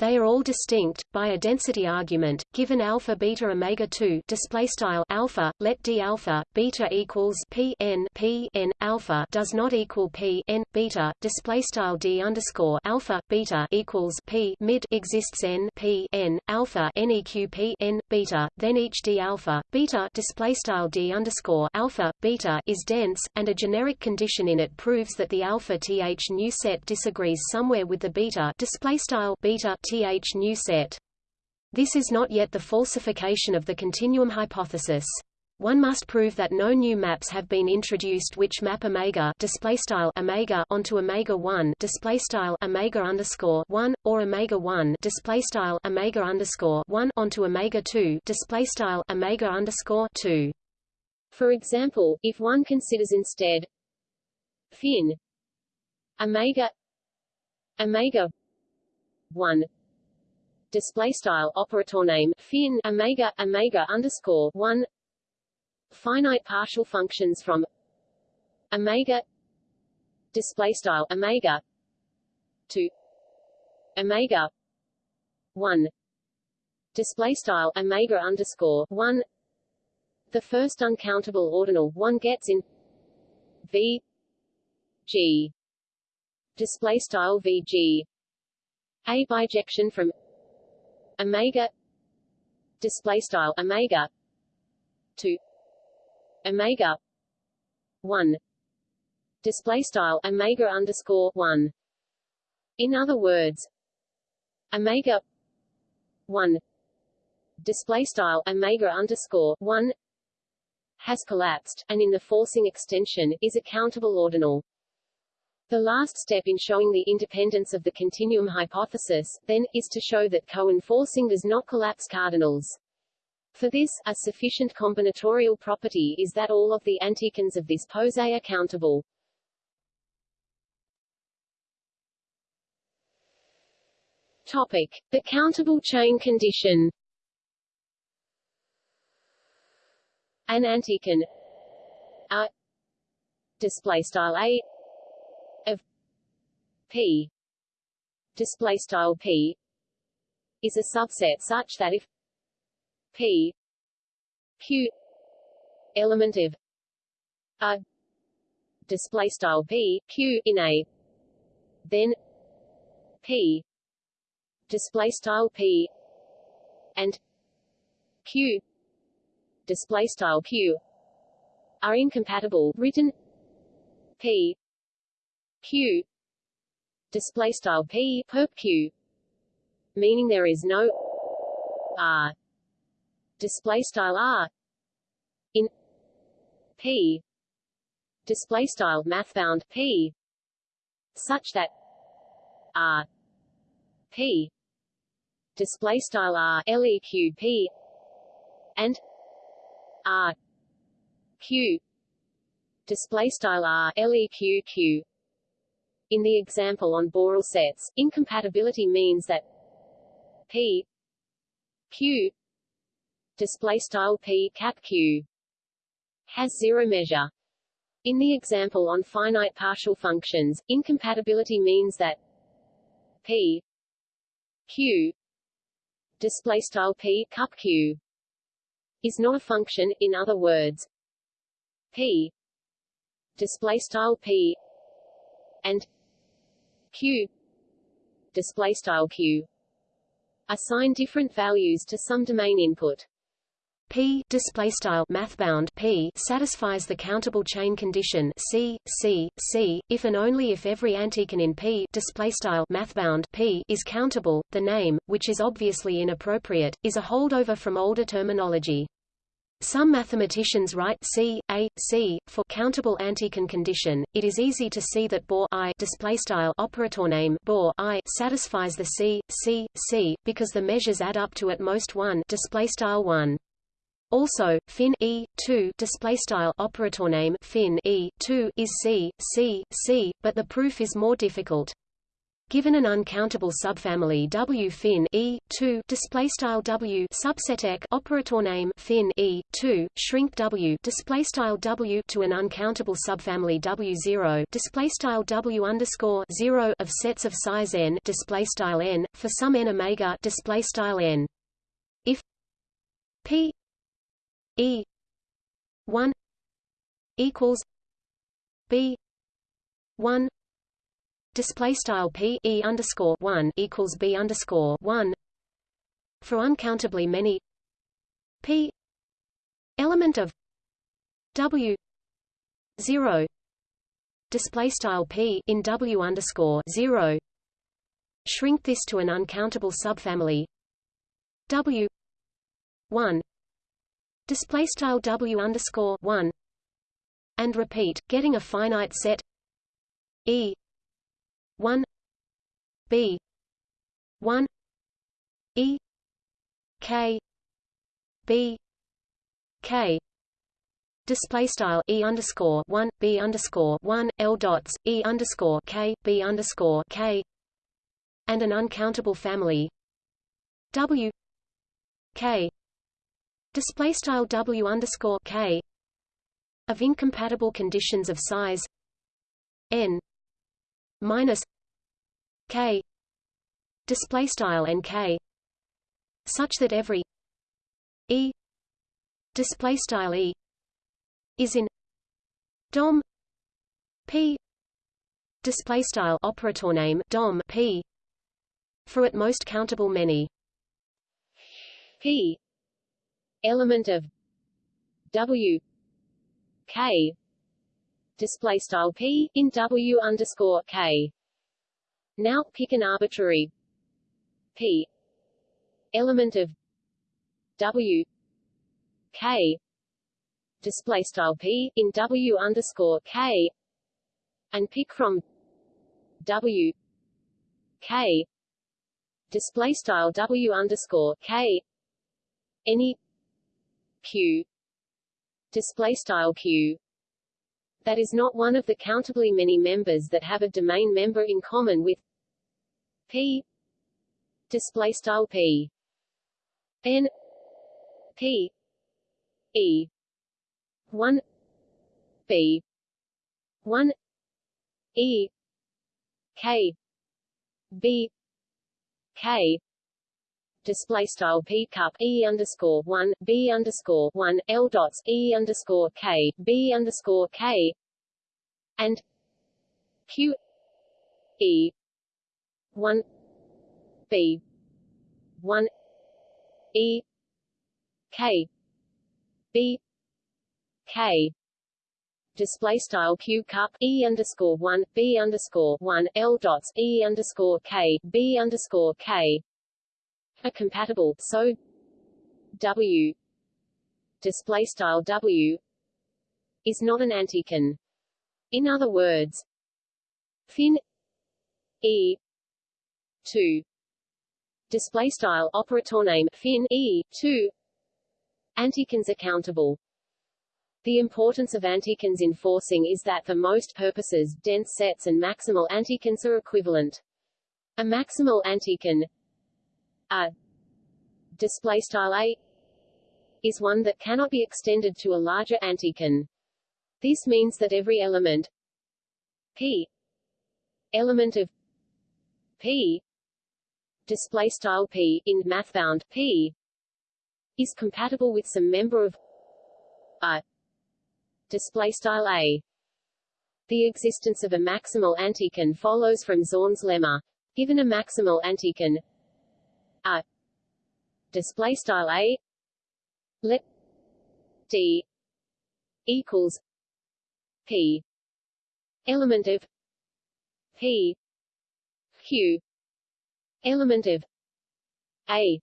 they are all distinct by a density argument. Given alpha beta omega 2 display style alpha, let d alpha beta equals p n p n alpha does not equal p n beta display style d underscore alpha beta equals p mid exists n p n alpha neq p n beta. Then each d alpha beta display style d underscore alpha beta is dense, and a generic condition in it proves that the alpha th new set disagrees somewhere with the beta display style beta th new set. This is not yet the falsification of the continuum hypothesis. One must prove that no new maps have been introduced which map omega display style omega onto omega 1 display style omega underscore 1 or omega 1 display style omega underscore 1 onto omega 2 display style omega underscore 2. For example, if one considers instead fin omega omega 1 display style operator name fin omega omega underscore one. Finite partial functions from omega display style omega to omega one. Display style omega underscore one. The first uncountable ordinal one gets in v g. Display style vg a bijection from omega display style omega to omega 1 display style omega underscore 1 in other words omega 1 display style omega underscore 1 has collapsed and in the forcing extension is a countable ordinal the last step in showing the independence of the continuum hypothesis, then, is to show that Cohen forcing does not collapse cardinals. For this, a sufficient combinatorial property is that all of the antichains of this poset are countable. Topic: The countable chain condition. An antichain a display style a P. Display style P. Is a subset such that if P. Q. element of a. Display style P. Q. in a. Then P. Display style P. and Q. Display style Q. are incompatible. Written P. Q display style p perp q meaning there is no r. Display style r in p. Display style math bound p such that r p. Display style r leq p and r q. Display style r leq q in the example on Borel sets, incompatibility means that p q display style p cap q has zero measure. In the example on finite partial functions, incompatibility means that p q display style p cup q is not a function. In other words, p display style p and q display style q assign different values to some domain input P display style mathbound P satisfies the countable chain condition C C C if and only if every antichain in P display style mathbound P is countable. The name, which is obviously inappropriate, is a holdover from older terminology. Some mathematicians write C, A, C for countable antichain condition. It is easy to see that BOR I operator name BOR I satisfies the C, C, C because the measures add up to at most 1 display style 1. Also, fin e 2 display style operator name fin e 2 is C, C, C, but the proof is more difficult. Given an uncountable subfamily W. Fin E. two display style W subset ek operator name fin E. two shrink W display style W to an uncountable subfamily W zero display style W underscore zero of sets of size n display style n for some n omega display style n. If P E one equals B one display style p e underscore one equals b underscore one for uncountably many p element of w zero display style p in w underscore zero. Shrink this to an uncountable subfamily w one display style w underscore one and repeat, getting a finite set e 1 b 1 e k b k. Display style e underscore 1 b underscore 1 l dots e underscore k b underscore k. And an uncountable family. W k. Display style w underscore k. Of incompatible conditions of size. N minus k display style and k such that every e display style e is in dom p display style operator name dom p for at most countable many. P element of w k display style p in w underscore k. Now pick an arbitrary p element of w k display style p in w underscore k and pick from w k display style w underscore k any q display style q that is not one of the countably many members that have a domain member in common with p. Display style p. N. P. E. 1 b. 1 e. K. B. K display style p cup e underscore one b underscore one l dots e underscore k b underscore k and q e one b one e k b k. Display style q cup e underscore one b underscore one l dots e underscore k b underscore k are compatible. So w display style w is not an antichain. In other words, fin e 2 display style operator name fin e 2 antichains accountable the importance of antichains in forcing is that for most purposes, dense sets and maximal antichains are equivalent. A maximal antichain a display style a is one that cannot be extended to a larger antichain. This means that every element p element of p display style p in mathbound p is compatible with some member of a display style a. The existence of a maximal antichain follows from Zorn's lemma. Given a maximal antichain display style a. Let d. Equals p. Element of p. Q. Element of a.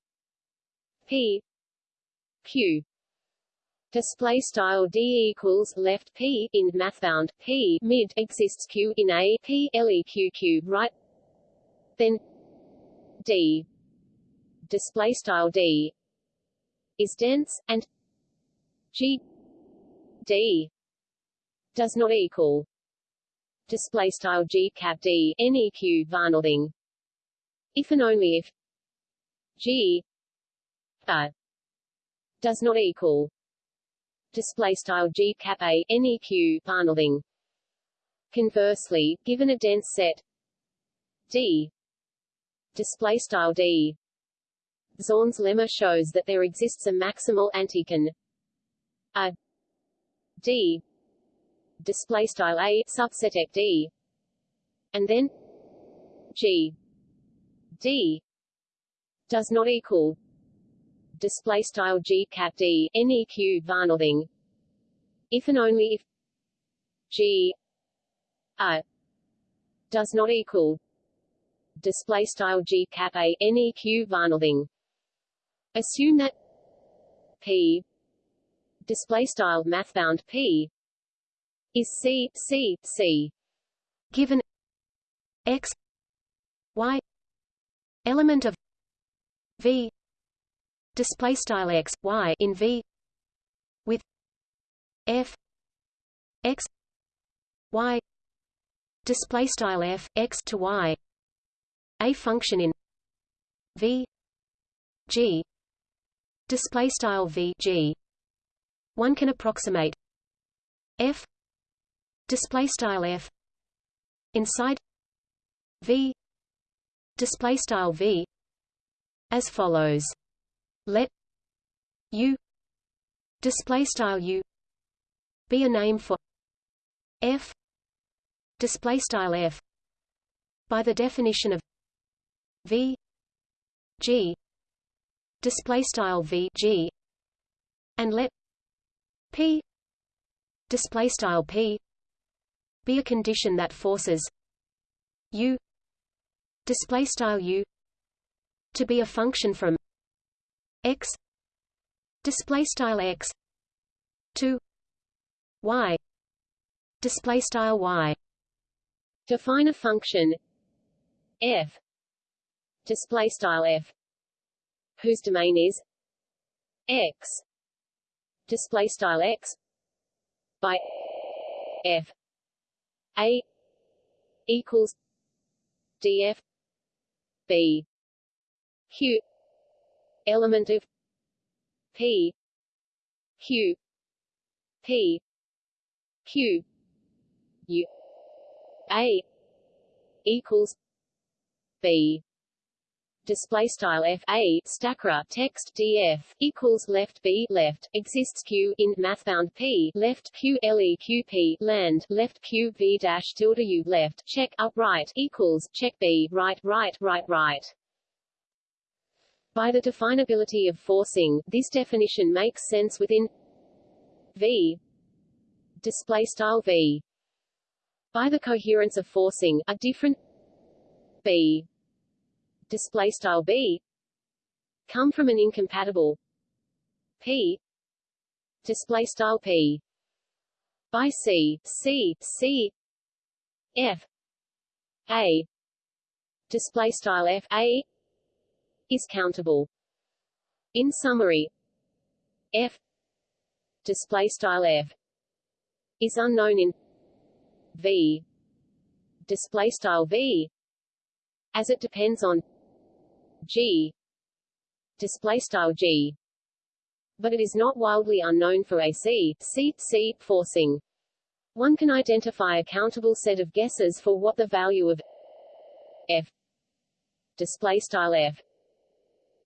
P. Q. Display style d equals left p in mathbound p mid exists q in a. P leq q right. Then d display style d is dense and g d does not equal display style g cap d neq varnothing if and only if g a does not equal display style g cap a neq varnothing. Conversely, given a dense set d display style d, Zorn's lemma shows that there exists a maximal antichain a d display style a subset d, and then g. d does not equal display style g cap d neq varnothing if and only if g a does not equal display style g cap a neq varnothing assume that p display style mathbound p is c c c. Given x y element of v display style x y in v with f x y display style f x to y. A function in v g display style v g. One can approximate f display style f inside v display style v as follows. Let u display style u be a name for f display style f by the definition of v g display style v g and let p display style p be a condition that forces u display style u to be a function from x display style x to y display style y. Define a function f display style f whose domain is x. Display style x by f. A equals df b. Q element of P. Q P. Q U A equals B display style f a stackra text df equals left b left. Exists q in mathbound p left q leq p land left q v dash tilde u left. Check upright equals check b right right right right. By the definability of forcing, this definition makes sense within V. Display style v. By the coherence of forcing a different b display style b come from an incompatible p display style p by c c c f a display style f a is countable. In summary f display style f is unknown in v display style v as it depends on g display style g but it is not wildly unknown for AC, C, C, forcing. One can identify a countable set of guesses for what the value of F display style F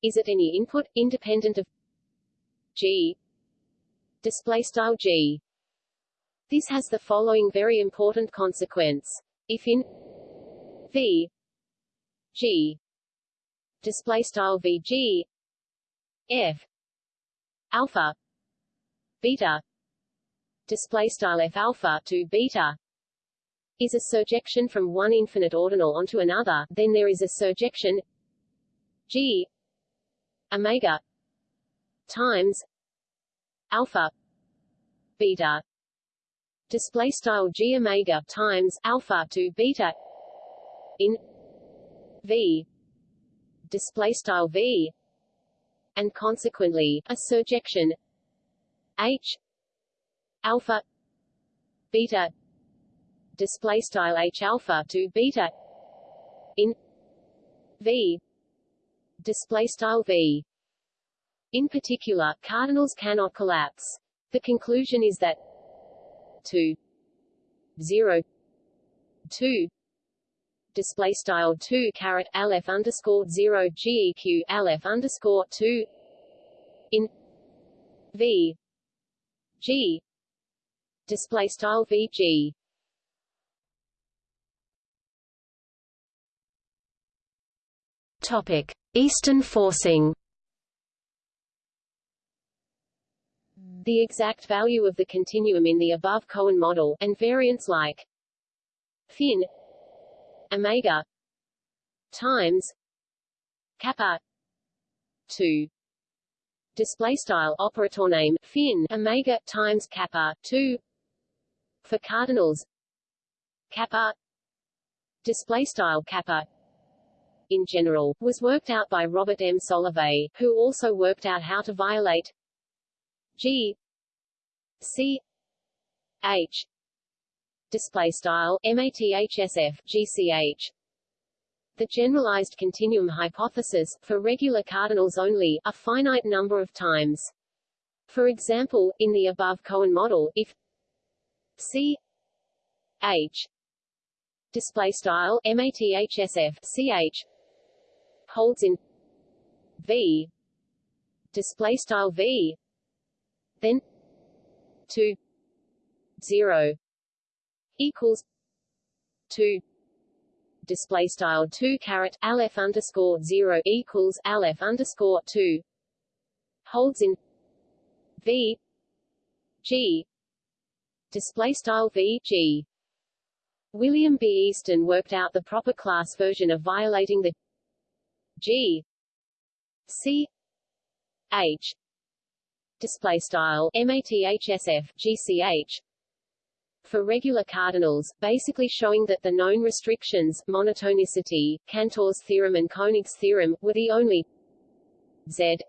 is at any input, independent of G display style G. This has the following very important consequence. If in V G display style VG F alpha beta. Display style f alpha to beta is a surjection from one infinite ordinal onto another, then there is a surjection g omega times alpha beta. Display style g omega times alpha to beta in v display style v and consequently, a surjection H alpha beta display style H alpha to beta in V display style V in particular, cardinals cannot collapse. The conclusion is that 2 0 2 display style 2 caret lf underscore 0 geq lf underscore 2 in v g display style vg topic Easton forcing. The exact value of the continuum in the above Cohen model, and variants like fin omega times kappa 2 display style operator name fin omega times kappa 2 for cardinals kappa display style kappa in general, was worked out by Robert M. Solovay, who also worked out how to violate G C H display style mathsf gch the generalized continuum hypothesis, for regular cardinals only, a finite number of times. For example, in the above Cohen model, if C H display style mathsf ch holds in V display style V then 2 0 equals two. Display style two carat aleph underscore zero equals aleph underscore two. Holds in V G. Display style V G. William B. Easton worked out the proper class version of violating the G. C. H. Display style mathsf GCH for regular cardinals, basically showing that the known restrictions, monotonicity, Cantor's theorem and Koenig's theorem, were the only Z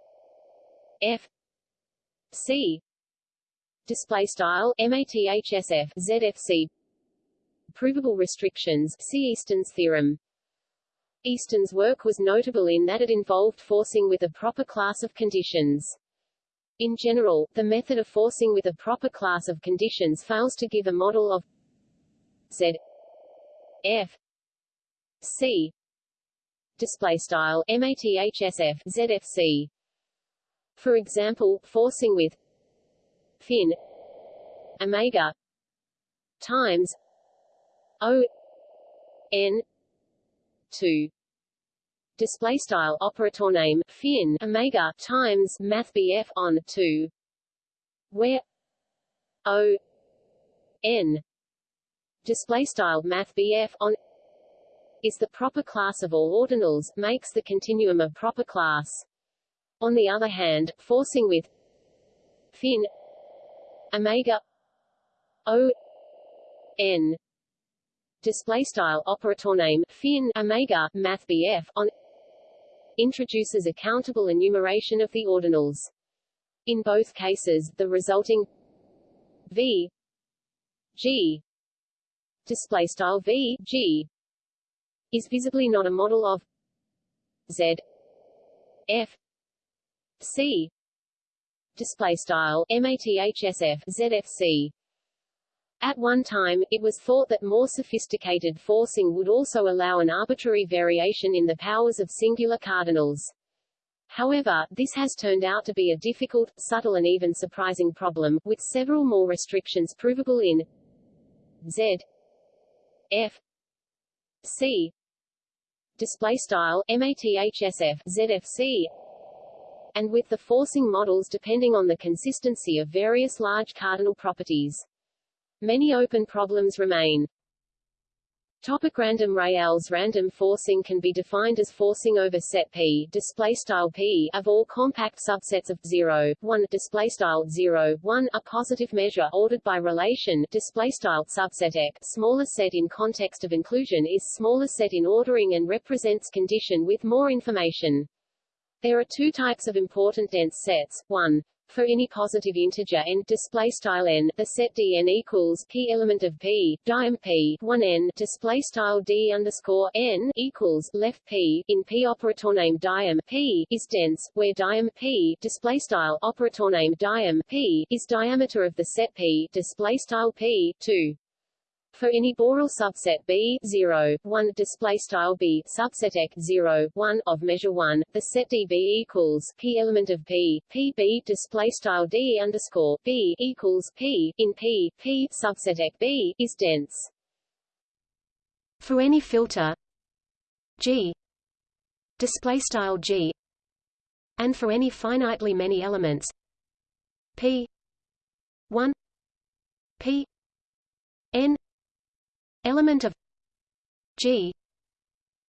F C display style mathsf ZFC provable restrictions see Easton's theorem. Easton's work was notable in that it involved forcing with a proper class of conditions in general, the method of forcing with a proper class of conditions fails to give a model of Z F C display style mathsf ZFC for example forcing with fin omega times o n 2 display style operator name fin omega times math BF on 2 where? O. N. Display style math BF on. Is the proper class of all ordinals, makes the continuum a proper class. On the other hand, forcing with fin omega o. N. Display style operator name fin omega math BF on introduces a countable enumeration of the ordinals. In both cases, the resulting v g display style v g is visibly not a model of z f c display style mathsf zfc at one time, it was thought that more sophisticated forcing would also allow an arbitrary variation in the powers of singular cardinals. However, this has turned out to be a difficult, subtle and even surprising problem, with several more restrictions provable in Z F C display style mathsf ZFC and with the forcing models depending on the consistency of various large cardinal properties. Many open problems remain. Topic random Rayleigh random forcing can be defined as forcing over set P display style P of all compact subsets of 0 1 display style 0 1 a positive measure ordered by relation display style subset smaller set in context of inclusion is smaller set in ordering and represents condition with more information. There are two types of important dense sets. 1 for any positive integer n display style n the set dn equals p element of p diam p 1 n display style d underscore n equals left p in p operator name diam p is dense where diam p display style operator name diam p is diameter of the set p display style p 2 for any Borel subset B 0, 1 display style B subset X 0, 1 of measure 1, the set DB equals P element of P, PB display style D underscore B equals P in P, P subset X B is dense. For any filter G display style G and for any finitely many elements P 1 P n element of G.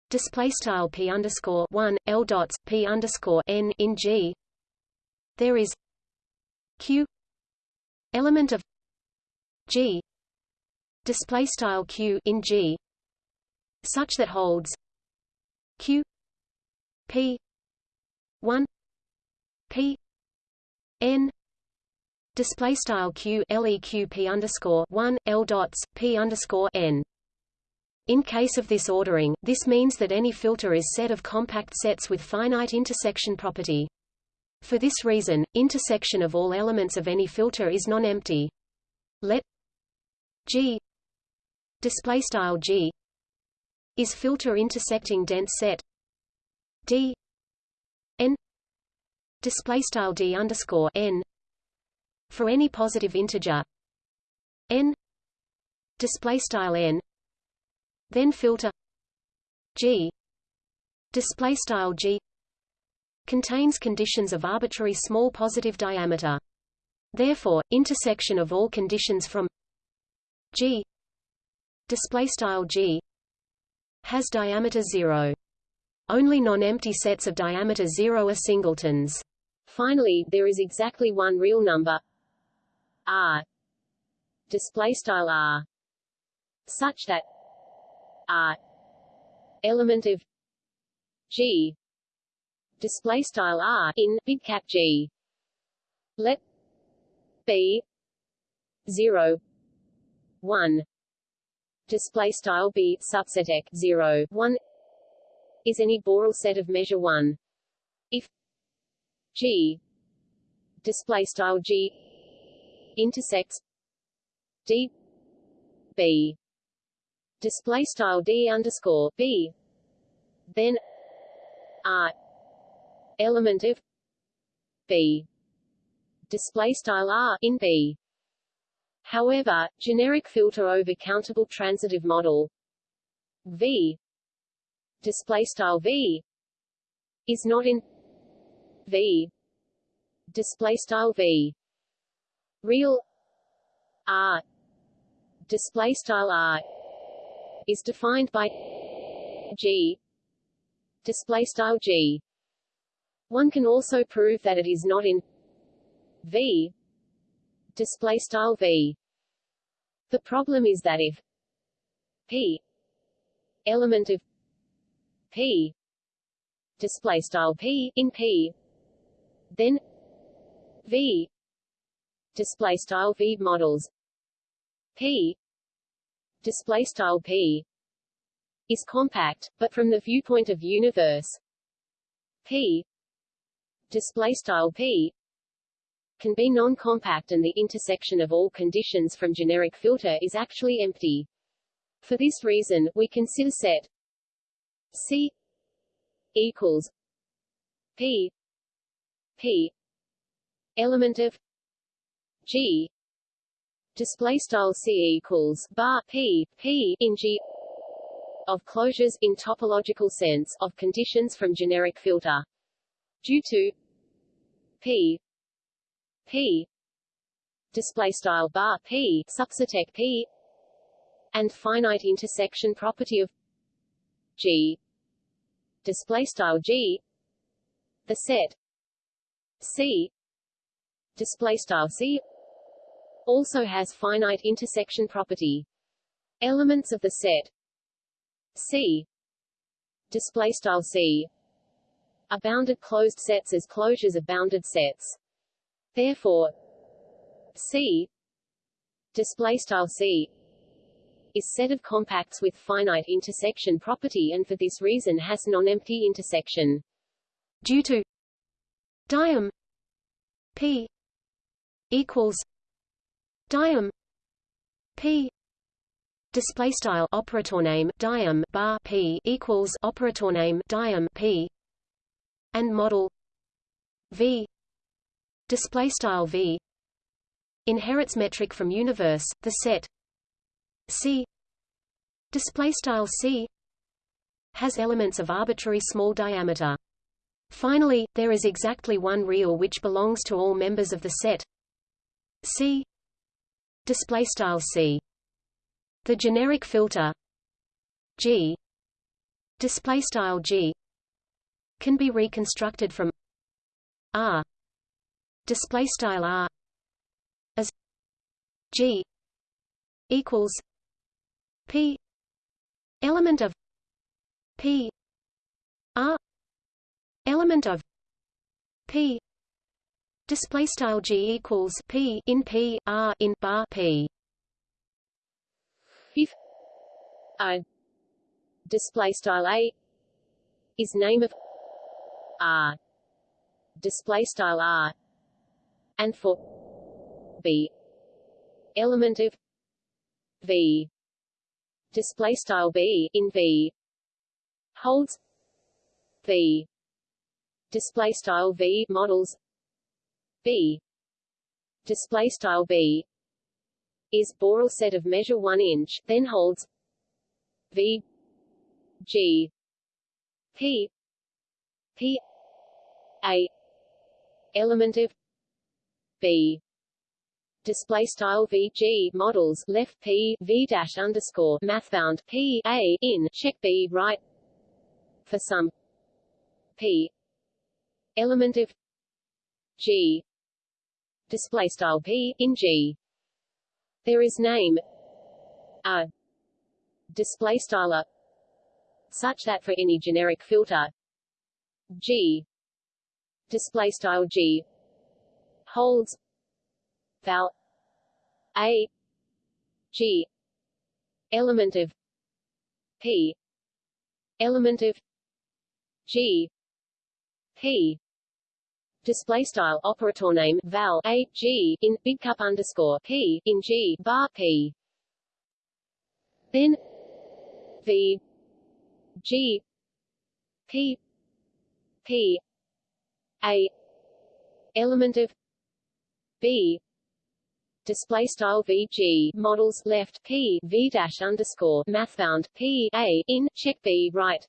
Display style p underscore one l dots p underscore n in G. There is Q. Element of G. Display style q in G. Such that holds Q. P. one. P. N display style q leq p underscore one l dots p underscore n. In case of this ordering, this means that any filter is set of compact sets with finite intersection property. For this reason, intersection of all elements of any filter is non-empty. Let G display style G is filter intersecting dense set D n display style D underscore n for any positive integer. N. Display style n. Then filter. G. Display style g. Contains conditions of arbitrary small positive diameter. Therefore intersection of all conditions from g. Display style g. Has diameter 0 only non-empty sets of diameter 0 are singletons. Finally there is exactly one real number R. Display style R. Such that R. Element of G. Display style R in big cap G. Let B 0 1 display style B subset X 0 1 is any Borel set of measure 1 if G. Display style G intersects D B. Display style D underscore B. Then R element of B. Display style R in B. However, generic filter over countable transitive model V. Display style V is not in V. Display style V real r display style r is defined by g. Display style g. One can also prove that it is not in v. Display style v. The problem is that if p element of p display style p in p then v display style v models. P. Display style p. Is compact but from the viewpoint of universe. P. Display style p. Can be non-compact and the intersection of all conditions from generic filter is actually empty. For this reason, we consider set C equals P. P. Element of G display style C equals bar P P in G of closures in topological sense of conditions from generic filter. Due to P P display style bar P subsetec P and finite intersection property of G display style G the set C display style C also has finite intersection property. Elements of the set. C. Display style C. Are bounded closed sets as closures of bounded sets. Therefore, C. Display style C is set of compacts with finite intersection property and for this reason has non-empty intersection. Due to diam P equals diam. P. Display style operator name diam bar P equals operator name diam P. And model V. Display style V. Inherits metric from universe the set. C. Display style C. Has elements of arbitrary small diameter. Finally there is exactly one real which belongs to all members of the set. C display style C. The generic filter G. Display style G can be reconstructed from R. Display style R as G equals P element of P R element of P display style G equals P in P R in bar P. If I display style A is name of R display style R and for B element of V display style B in V holds V display style V models B. Display style B is Borel set of measure 1 inch then holds V G P P a element of b. Display style vg models left p v dash underscore mathbound p a in check b right for some p element of g display style p in g. There is name a display style a such that for any generic filter g display style G holds val A G element of P element of G P display style operator name val a g in big cup underscore p in g bar p. Then v g p p a element of b. Display style vg models left p v dash underscore mathbound p a in check b right.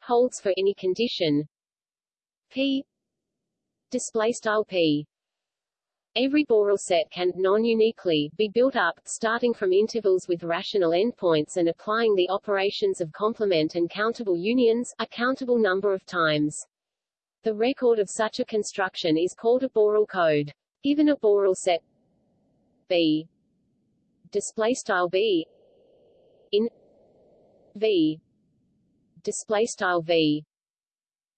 Holds for any condition p display style p Every Borel set can, non-uniquely, be built up, starting from intervals with rational endpoints and applying the operations of complement and countable unions, a countable number of times. The record of such a construction is called a Borel code. Given a Borel set B display style B in V display style V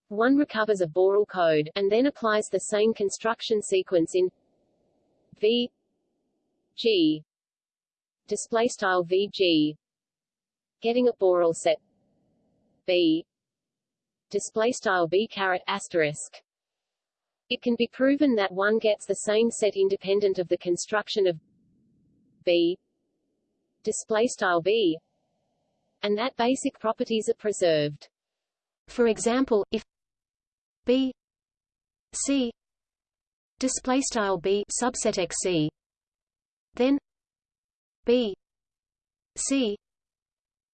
one recovers a Borel code, and then applies the same construction sequence in V G display style VG getting a Borel set B display style B asterisk. It can be proven that one gets the same set independent of the construction of B display style B and that basic properties are preserved. For example if B C display style b subset xc then b c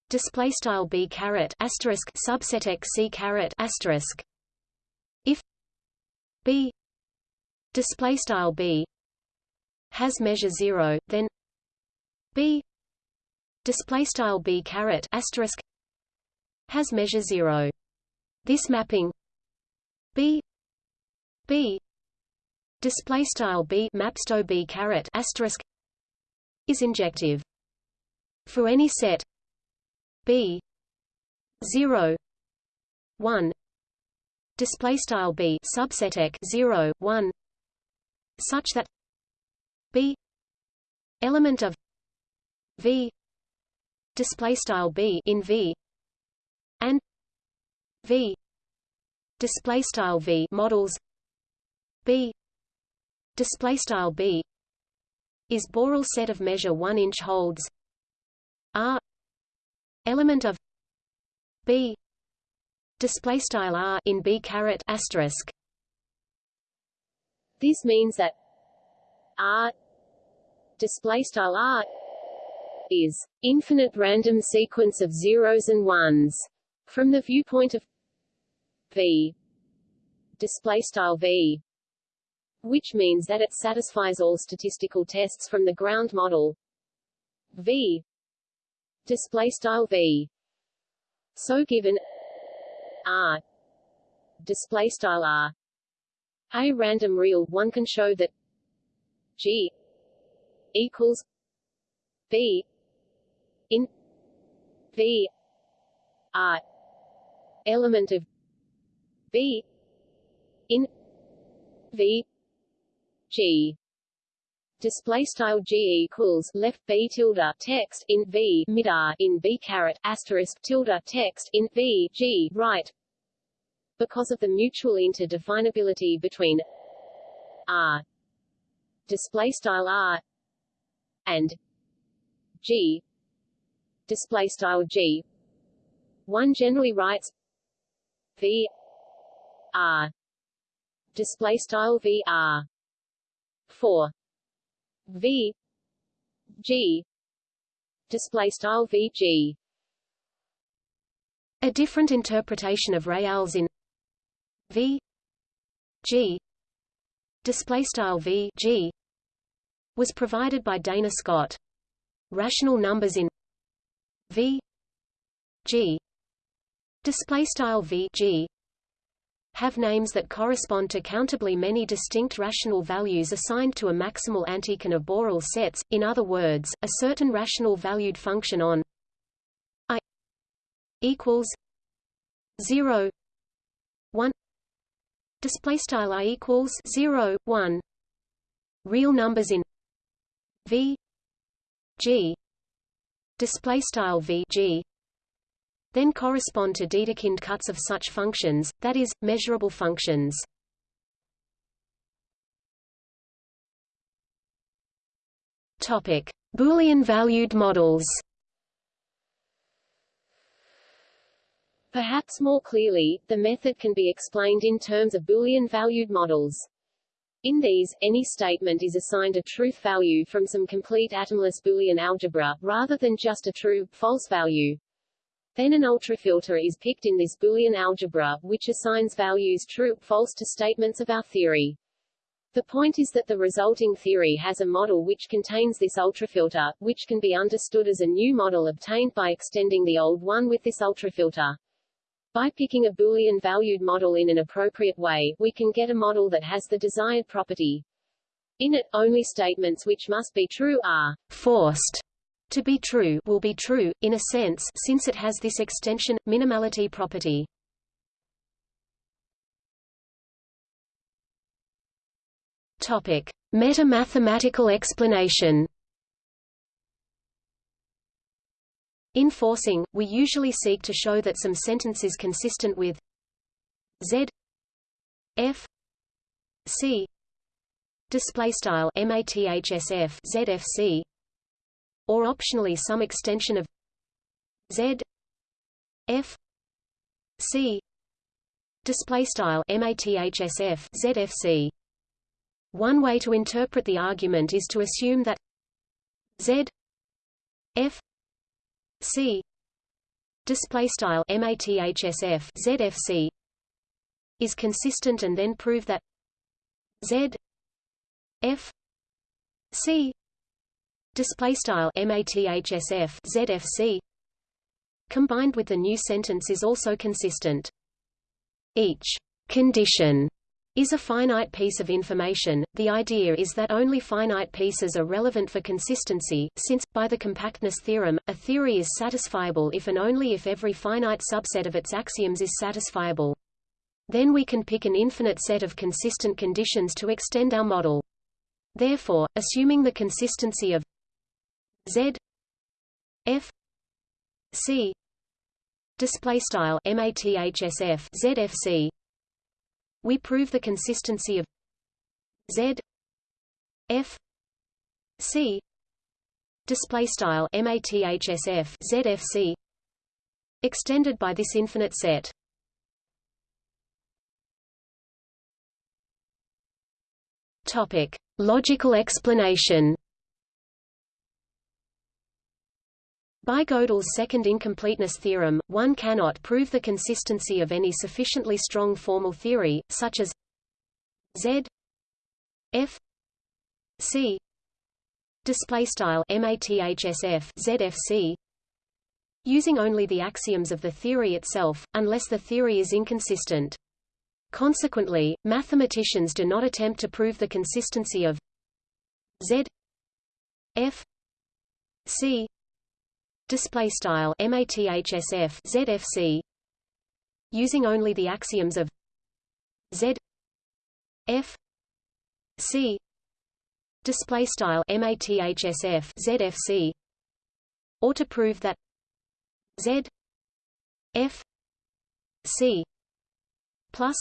display style b caret asterisk subset xc caret asterisk. If b display style b has measure 0 then b display style b caret asterisk has measure 0 this mapping b b display style b mapsto b caret asterisk is injective. For any set b 0 1 display style b subset ek 0 1 such that b element of v display style b in v and v display style v models. B. Display style b is Borel set of measure 1 inch holds. R. Element of b. Display style r in b caret asterisk. This means that r display style r is infinite random sequence of zeros and ones from the viewpoint of v. Display style v which means that it satisfies all statistical tests from the ground model. V. Display style V. So given R. Display style R. A random real one can show that G equals B in V R element of B in V G. Display style G equals left B tilde text in V mid R in B caret asterisk tilde text in V G right. Because of the mutual interdefinability between R display style R and G display style G. One generally writes V R. Display style VR for V. G. Display style VG a different interpretation of reals in V G. Display style V G. Was provided by Dana Scott. Rational numbers in V G. Display style V G have names that correspond to countably many distinct rational values assigned to a maximal antichain of Borel sets, in other words, a certain rational valued function on i equals 0 1 display style i equals 0 1 real numbers in v g display style v g then correspond to Dedekind cuts of such functions, that is, measurable functions. Topic: Boolean-valued models. Perhaps more clearly, the method can be explained in terms of Boolean-valued models. In these, any statement is assigned a truth value from some complete atomless Boolean algebra, rather than just a true, false value. Then an ultrafilter is picked in this Boolean algebra, which assigns values true, false to statements of our theory. The point is that the resulting theory has a model which contains this ultrafilter, which can be understood as a new model obtained by extending the old one with this ultrafilter. By picking a Boolean-valued model in an appropriate way, we can get a model that has the desired property. In it, only statements which must be true are forced to be true will be true, in a sense, since it has this extension, minimality property. Meta-mathematical explanation In forcing, we usually seek to show that some sentence is consistent with Z F C display style mathsf zfc or optionally some extension of Z F C display style mathsf zfc one way to interpret the argument is to assume that Z F C display style mathsf zfc is consistent and then prove that Z F C display style mathsf zfc combined with the new sentence is also consistent each condition is a finite piece of information. The idea is that only finite pieces are relevant for consistency, since, by the compactness theorem, a theory is satisfiable if and only if every finite subset of its axioms is satisfiable. Then we can pick an infinite set of consistent conditions to extend our model. Therefore, assuming the consistency of Z F C display style mathsf ZFC we prove the consistency of Z F C display style mathsf ZFC extended by this infinite set. Topic: Logical explanation. By Gödel's second incompleteness theorem, one cannot prove the consistency of any sufficiently strong formal theory, such as Z F C display style mathsf ZFC using only the axioms of the theory itself, unless the theory is inconsistent. Consequently, mathematicians do not attempt to prove the consistency of Z F C display style mathsf zfc using only the axioms of z f c. Display style mathsf zfc or to prove that z f c plus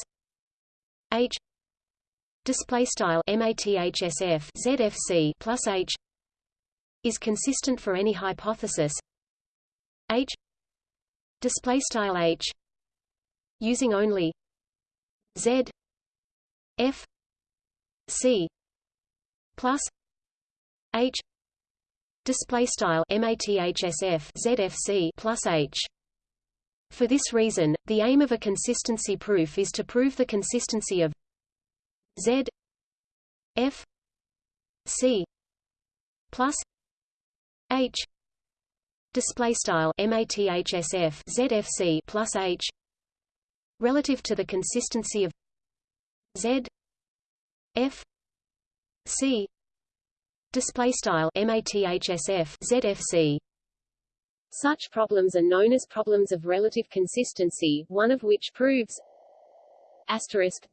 h display style mathsf zfc plus h is consistent for any hypothesis H display style H using only Z F C plus H display style mathsf ZFC plus H. For this reason, the aim of a consistency proof is to prove the consistency of Z F C plus H display style mathsf zfc plus h relative to the consistency of z f c display style mathsf zfc such problems are known as problems of relative consistency one of which proves asterisk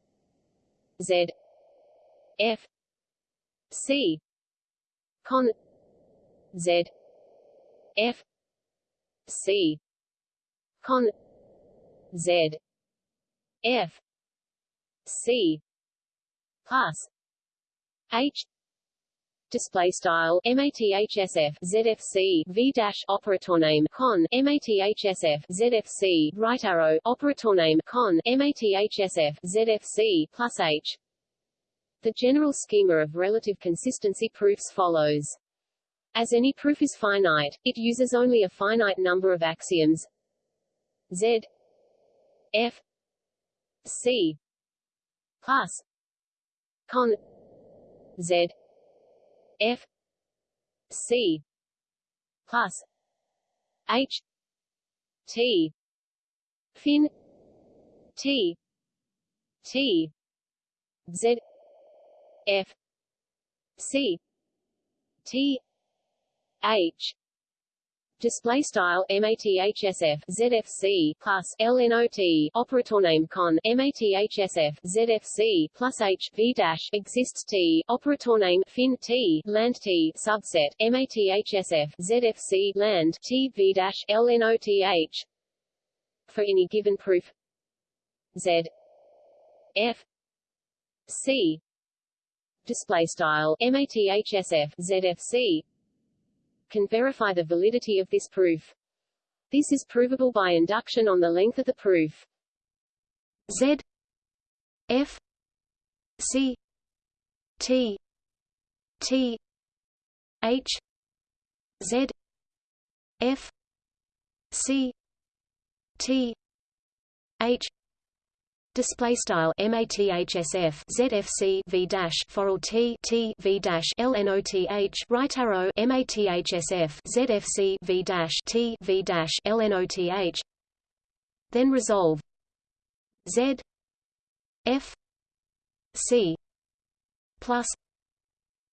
z f c con z f C. Con. Z. F. C. Plus H. Display style mathsf zfc v dash operator name con mathsf zfc right arrow operator name con mathsf zfc plus h. The general schema of relative consistency proofs follows as any proof is finite, it uses only a finite number of axioms. Z F C plus con Z F C plus H T fin T T Z F C T H. Display style mathsf zfc plus lnot operator name con mathsf zfc plus h v dash exists t operator name fin t land t subset mathsf zfc land t v dash lnoth for any given proof z f c. Display style mathsf zfc can verify the validity of this proof. This is provable by induction on the length of the proof. Z F C T T H Z F C T H display style mathsf zfc v dash forall t t v dash lnoth right arrow mathsf zfc v dash t v dash lnoth then resolve. Z f c plus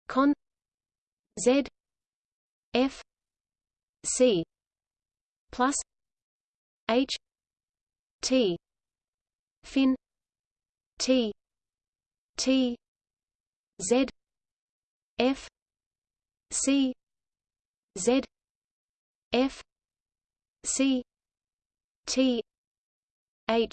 con z f c plus h t fin T. T. Z. F. C. Z. F. C. T. H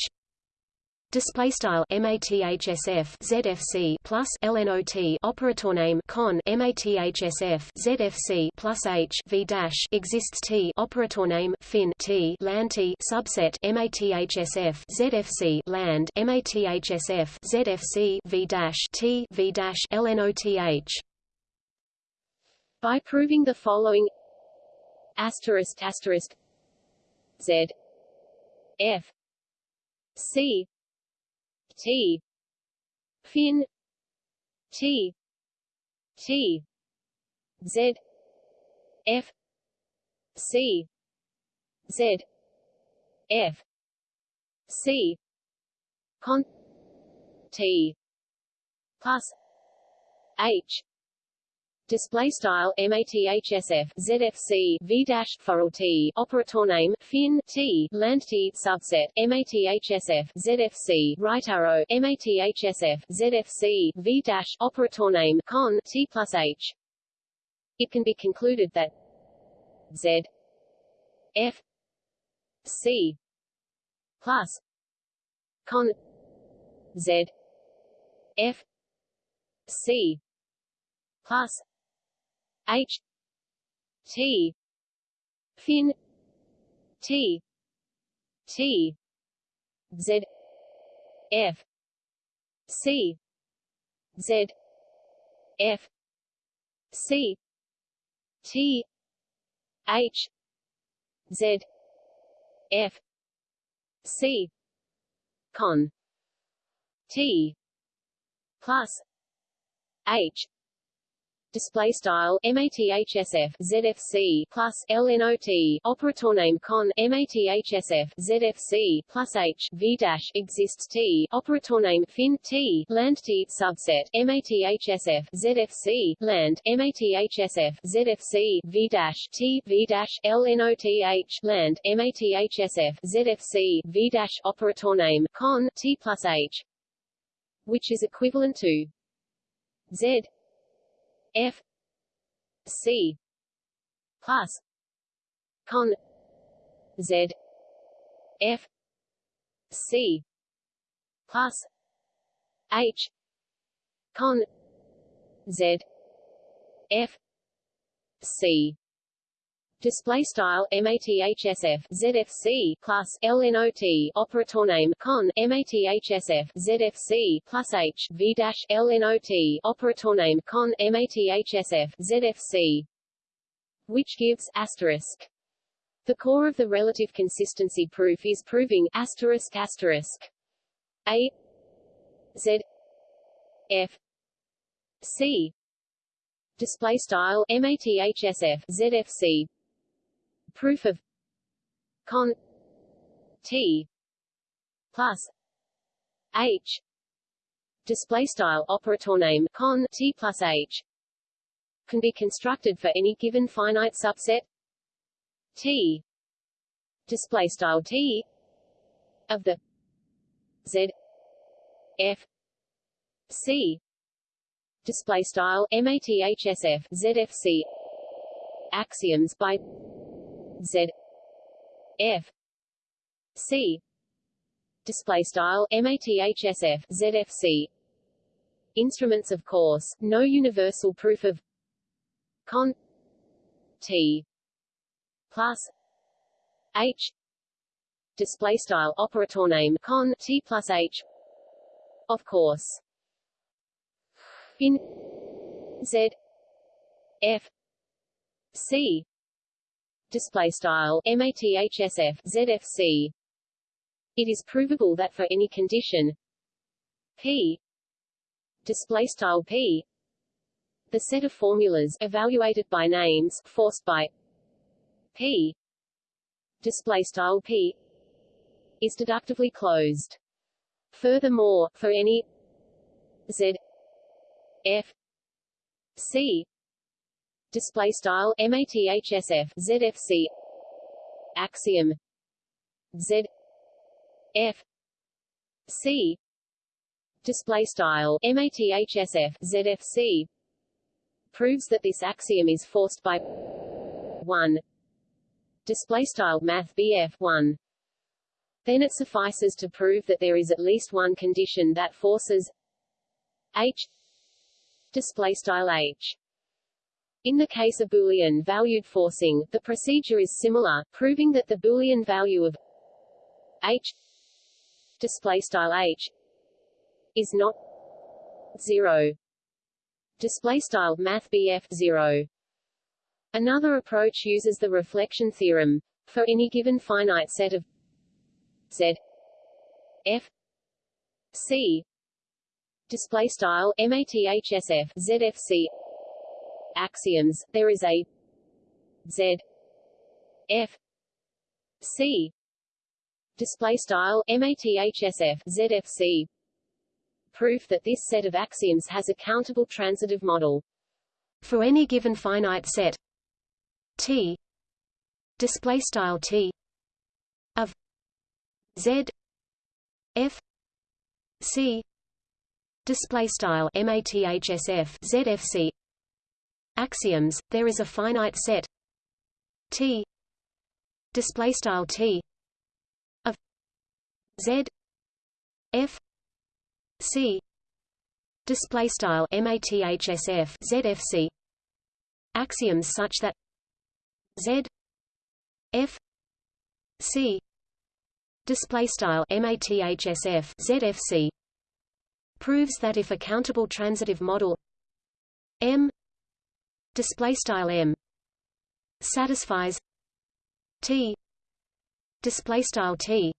Display style mathsf zfc plus lnot operator name con mathsf zfc plus h v dash exists t operator name fin t land t subset mathsf zfc land mathsf zfc v dash t v dash lnoth. By proving the following asterisk asterisk z f c T. Fin. T. T. Z. F. C. Z. F. C. Con. T. Plus H display style mathsf zfc v dash forall t operator name fin t land t subset mathsf zfc right arrow mathsf zfc v dash operator name con t plus h. It can be concluded that z f c plus con z f c plus H T fin T T Z F C Z F C T H Z F C con T plus H display style mathsf zfc plus lnot operator name con mathsf zfc plus h v dash exists t. Operator name fin t land t subset mathsf zfc land mathsf zfc v dash t v dash lnoth land mathsf zfc v dash operator name con t plus h which is equivalent to z F C plus con Z F C plus H con Z F C display style mathsf zfc plus lnot operator name con mathsf zfc plus h v dash lnot operator name con mathsf zfc which gives asterisk. The core of the relative consistency proof is proving asterisk asterisk. A z f c. Display style mathsf zfc proof of con t plus h display style operator name con t plus h can be constructed for any given finite subset t display style t of the z f c display style mathsf zfc axioms by z f c display style mathsf zfc instruments of course. No universal proof of con t plus h display style operator name con t plus h of course. In z f c display style mathsf zfc it is provable that for any condition p display style p the set of formulas evaluated by names forced by p display style p is deductively closed. Furthermore for any z f c display style mathsf zfc axiom. Z. F. C. Display style mathsf zfc proves that this axiom is forced by 1 display style math bf 1 then it suffices to prove that there is at least one condition that forces h. Display style h in the case of Boolean valued forcing, the procedure is similar, proving that the Boolean value of h display style h is not zero. Display style math zero. Another approach uses the reflection theorem. For any given finite set of Z F C display style mathsf ZFC axioms, there is a Z F C display style mathsf ZFC proof that this set of axioms has a countable transitive model. For any given finite set T display style T of Z F C display style mathsf ZFC axioms there is a finite set T display style T of Z F C display style mathsf ZFC axioms such that Z F C display style mathsf ZFC proves that if a countable transitive model M display style M satisfies T display style T.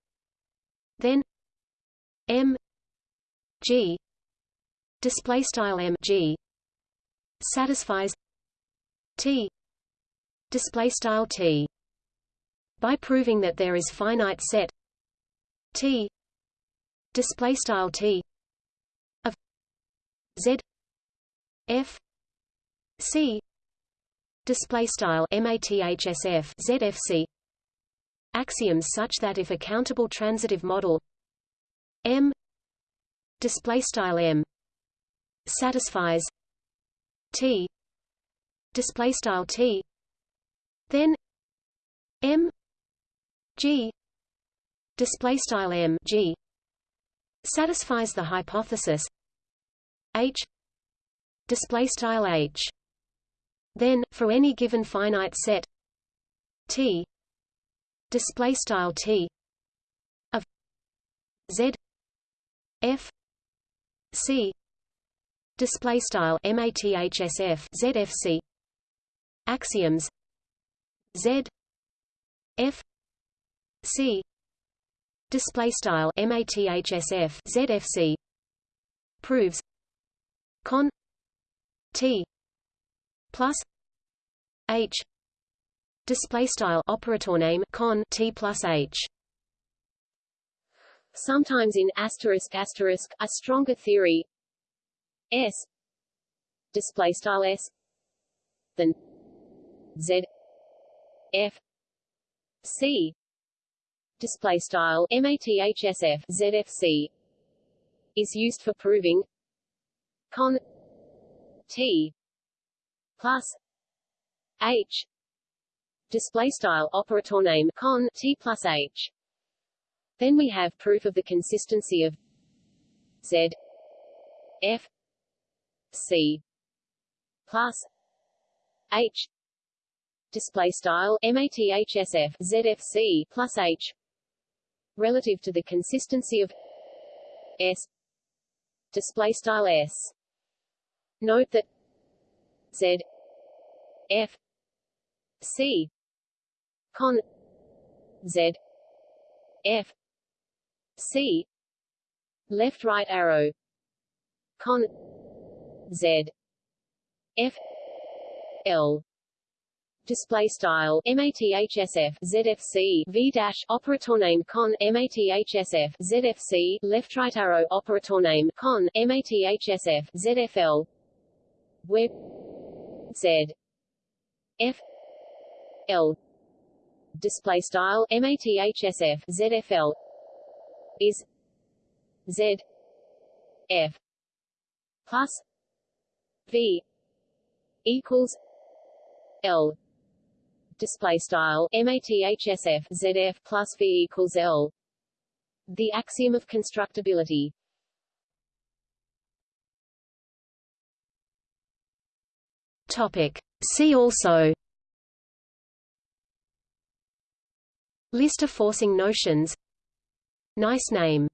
Then M G display style M G satisfies T display style T. By proving that there is finite set T display style T of Z F C. Display style mathsf ZFC axioms such that if a countable transitive model M. Display style M. Satisfies. T. Display style T. Then M. G. Display style M. G. Satisfies the hypothesis. H. Display style H then, for any given finite set T display style T of Z F C display style mathsf ZFC axioms Z F C display style mathsf ZFC proves con T plus h display style operator name con t plus h. Sometimes in asterisk asterisk a stronger theory s display style s than z f c display style mathsf zfc is used for proving con t plus h display style operator name con t plus h. Then we have proof of the consistency of z f c plus h. Display style mathsf zfc plus h. Relative to the consistency of s. Display style s. Note that z f c con z f c left right arrow con z f l. Display style mathsf zfc v dash operator name con mathsf zfc left right arrow operator name con mathsf zfl where z f l display style mathsf zfl is z f plus v equals l display style mathsf zf plus v equals l. The axiom of constructibility. Topic see also list of forcing notions nice name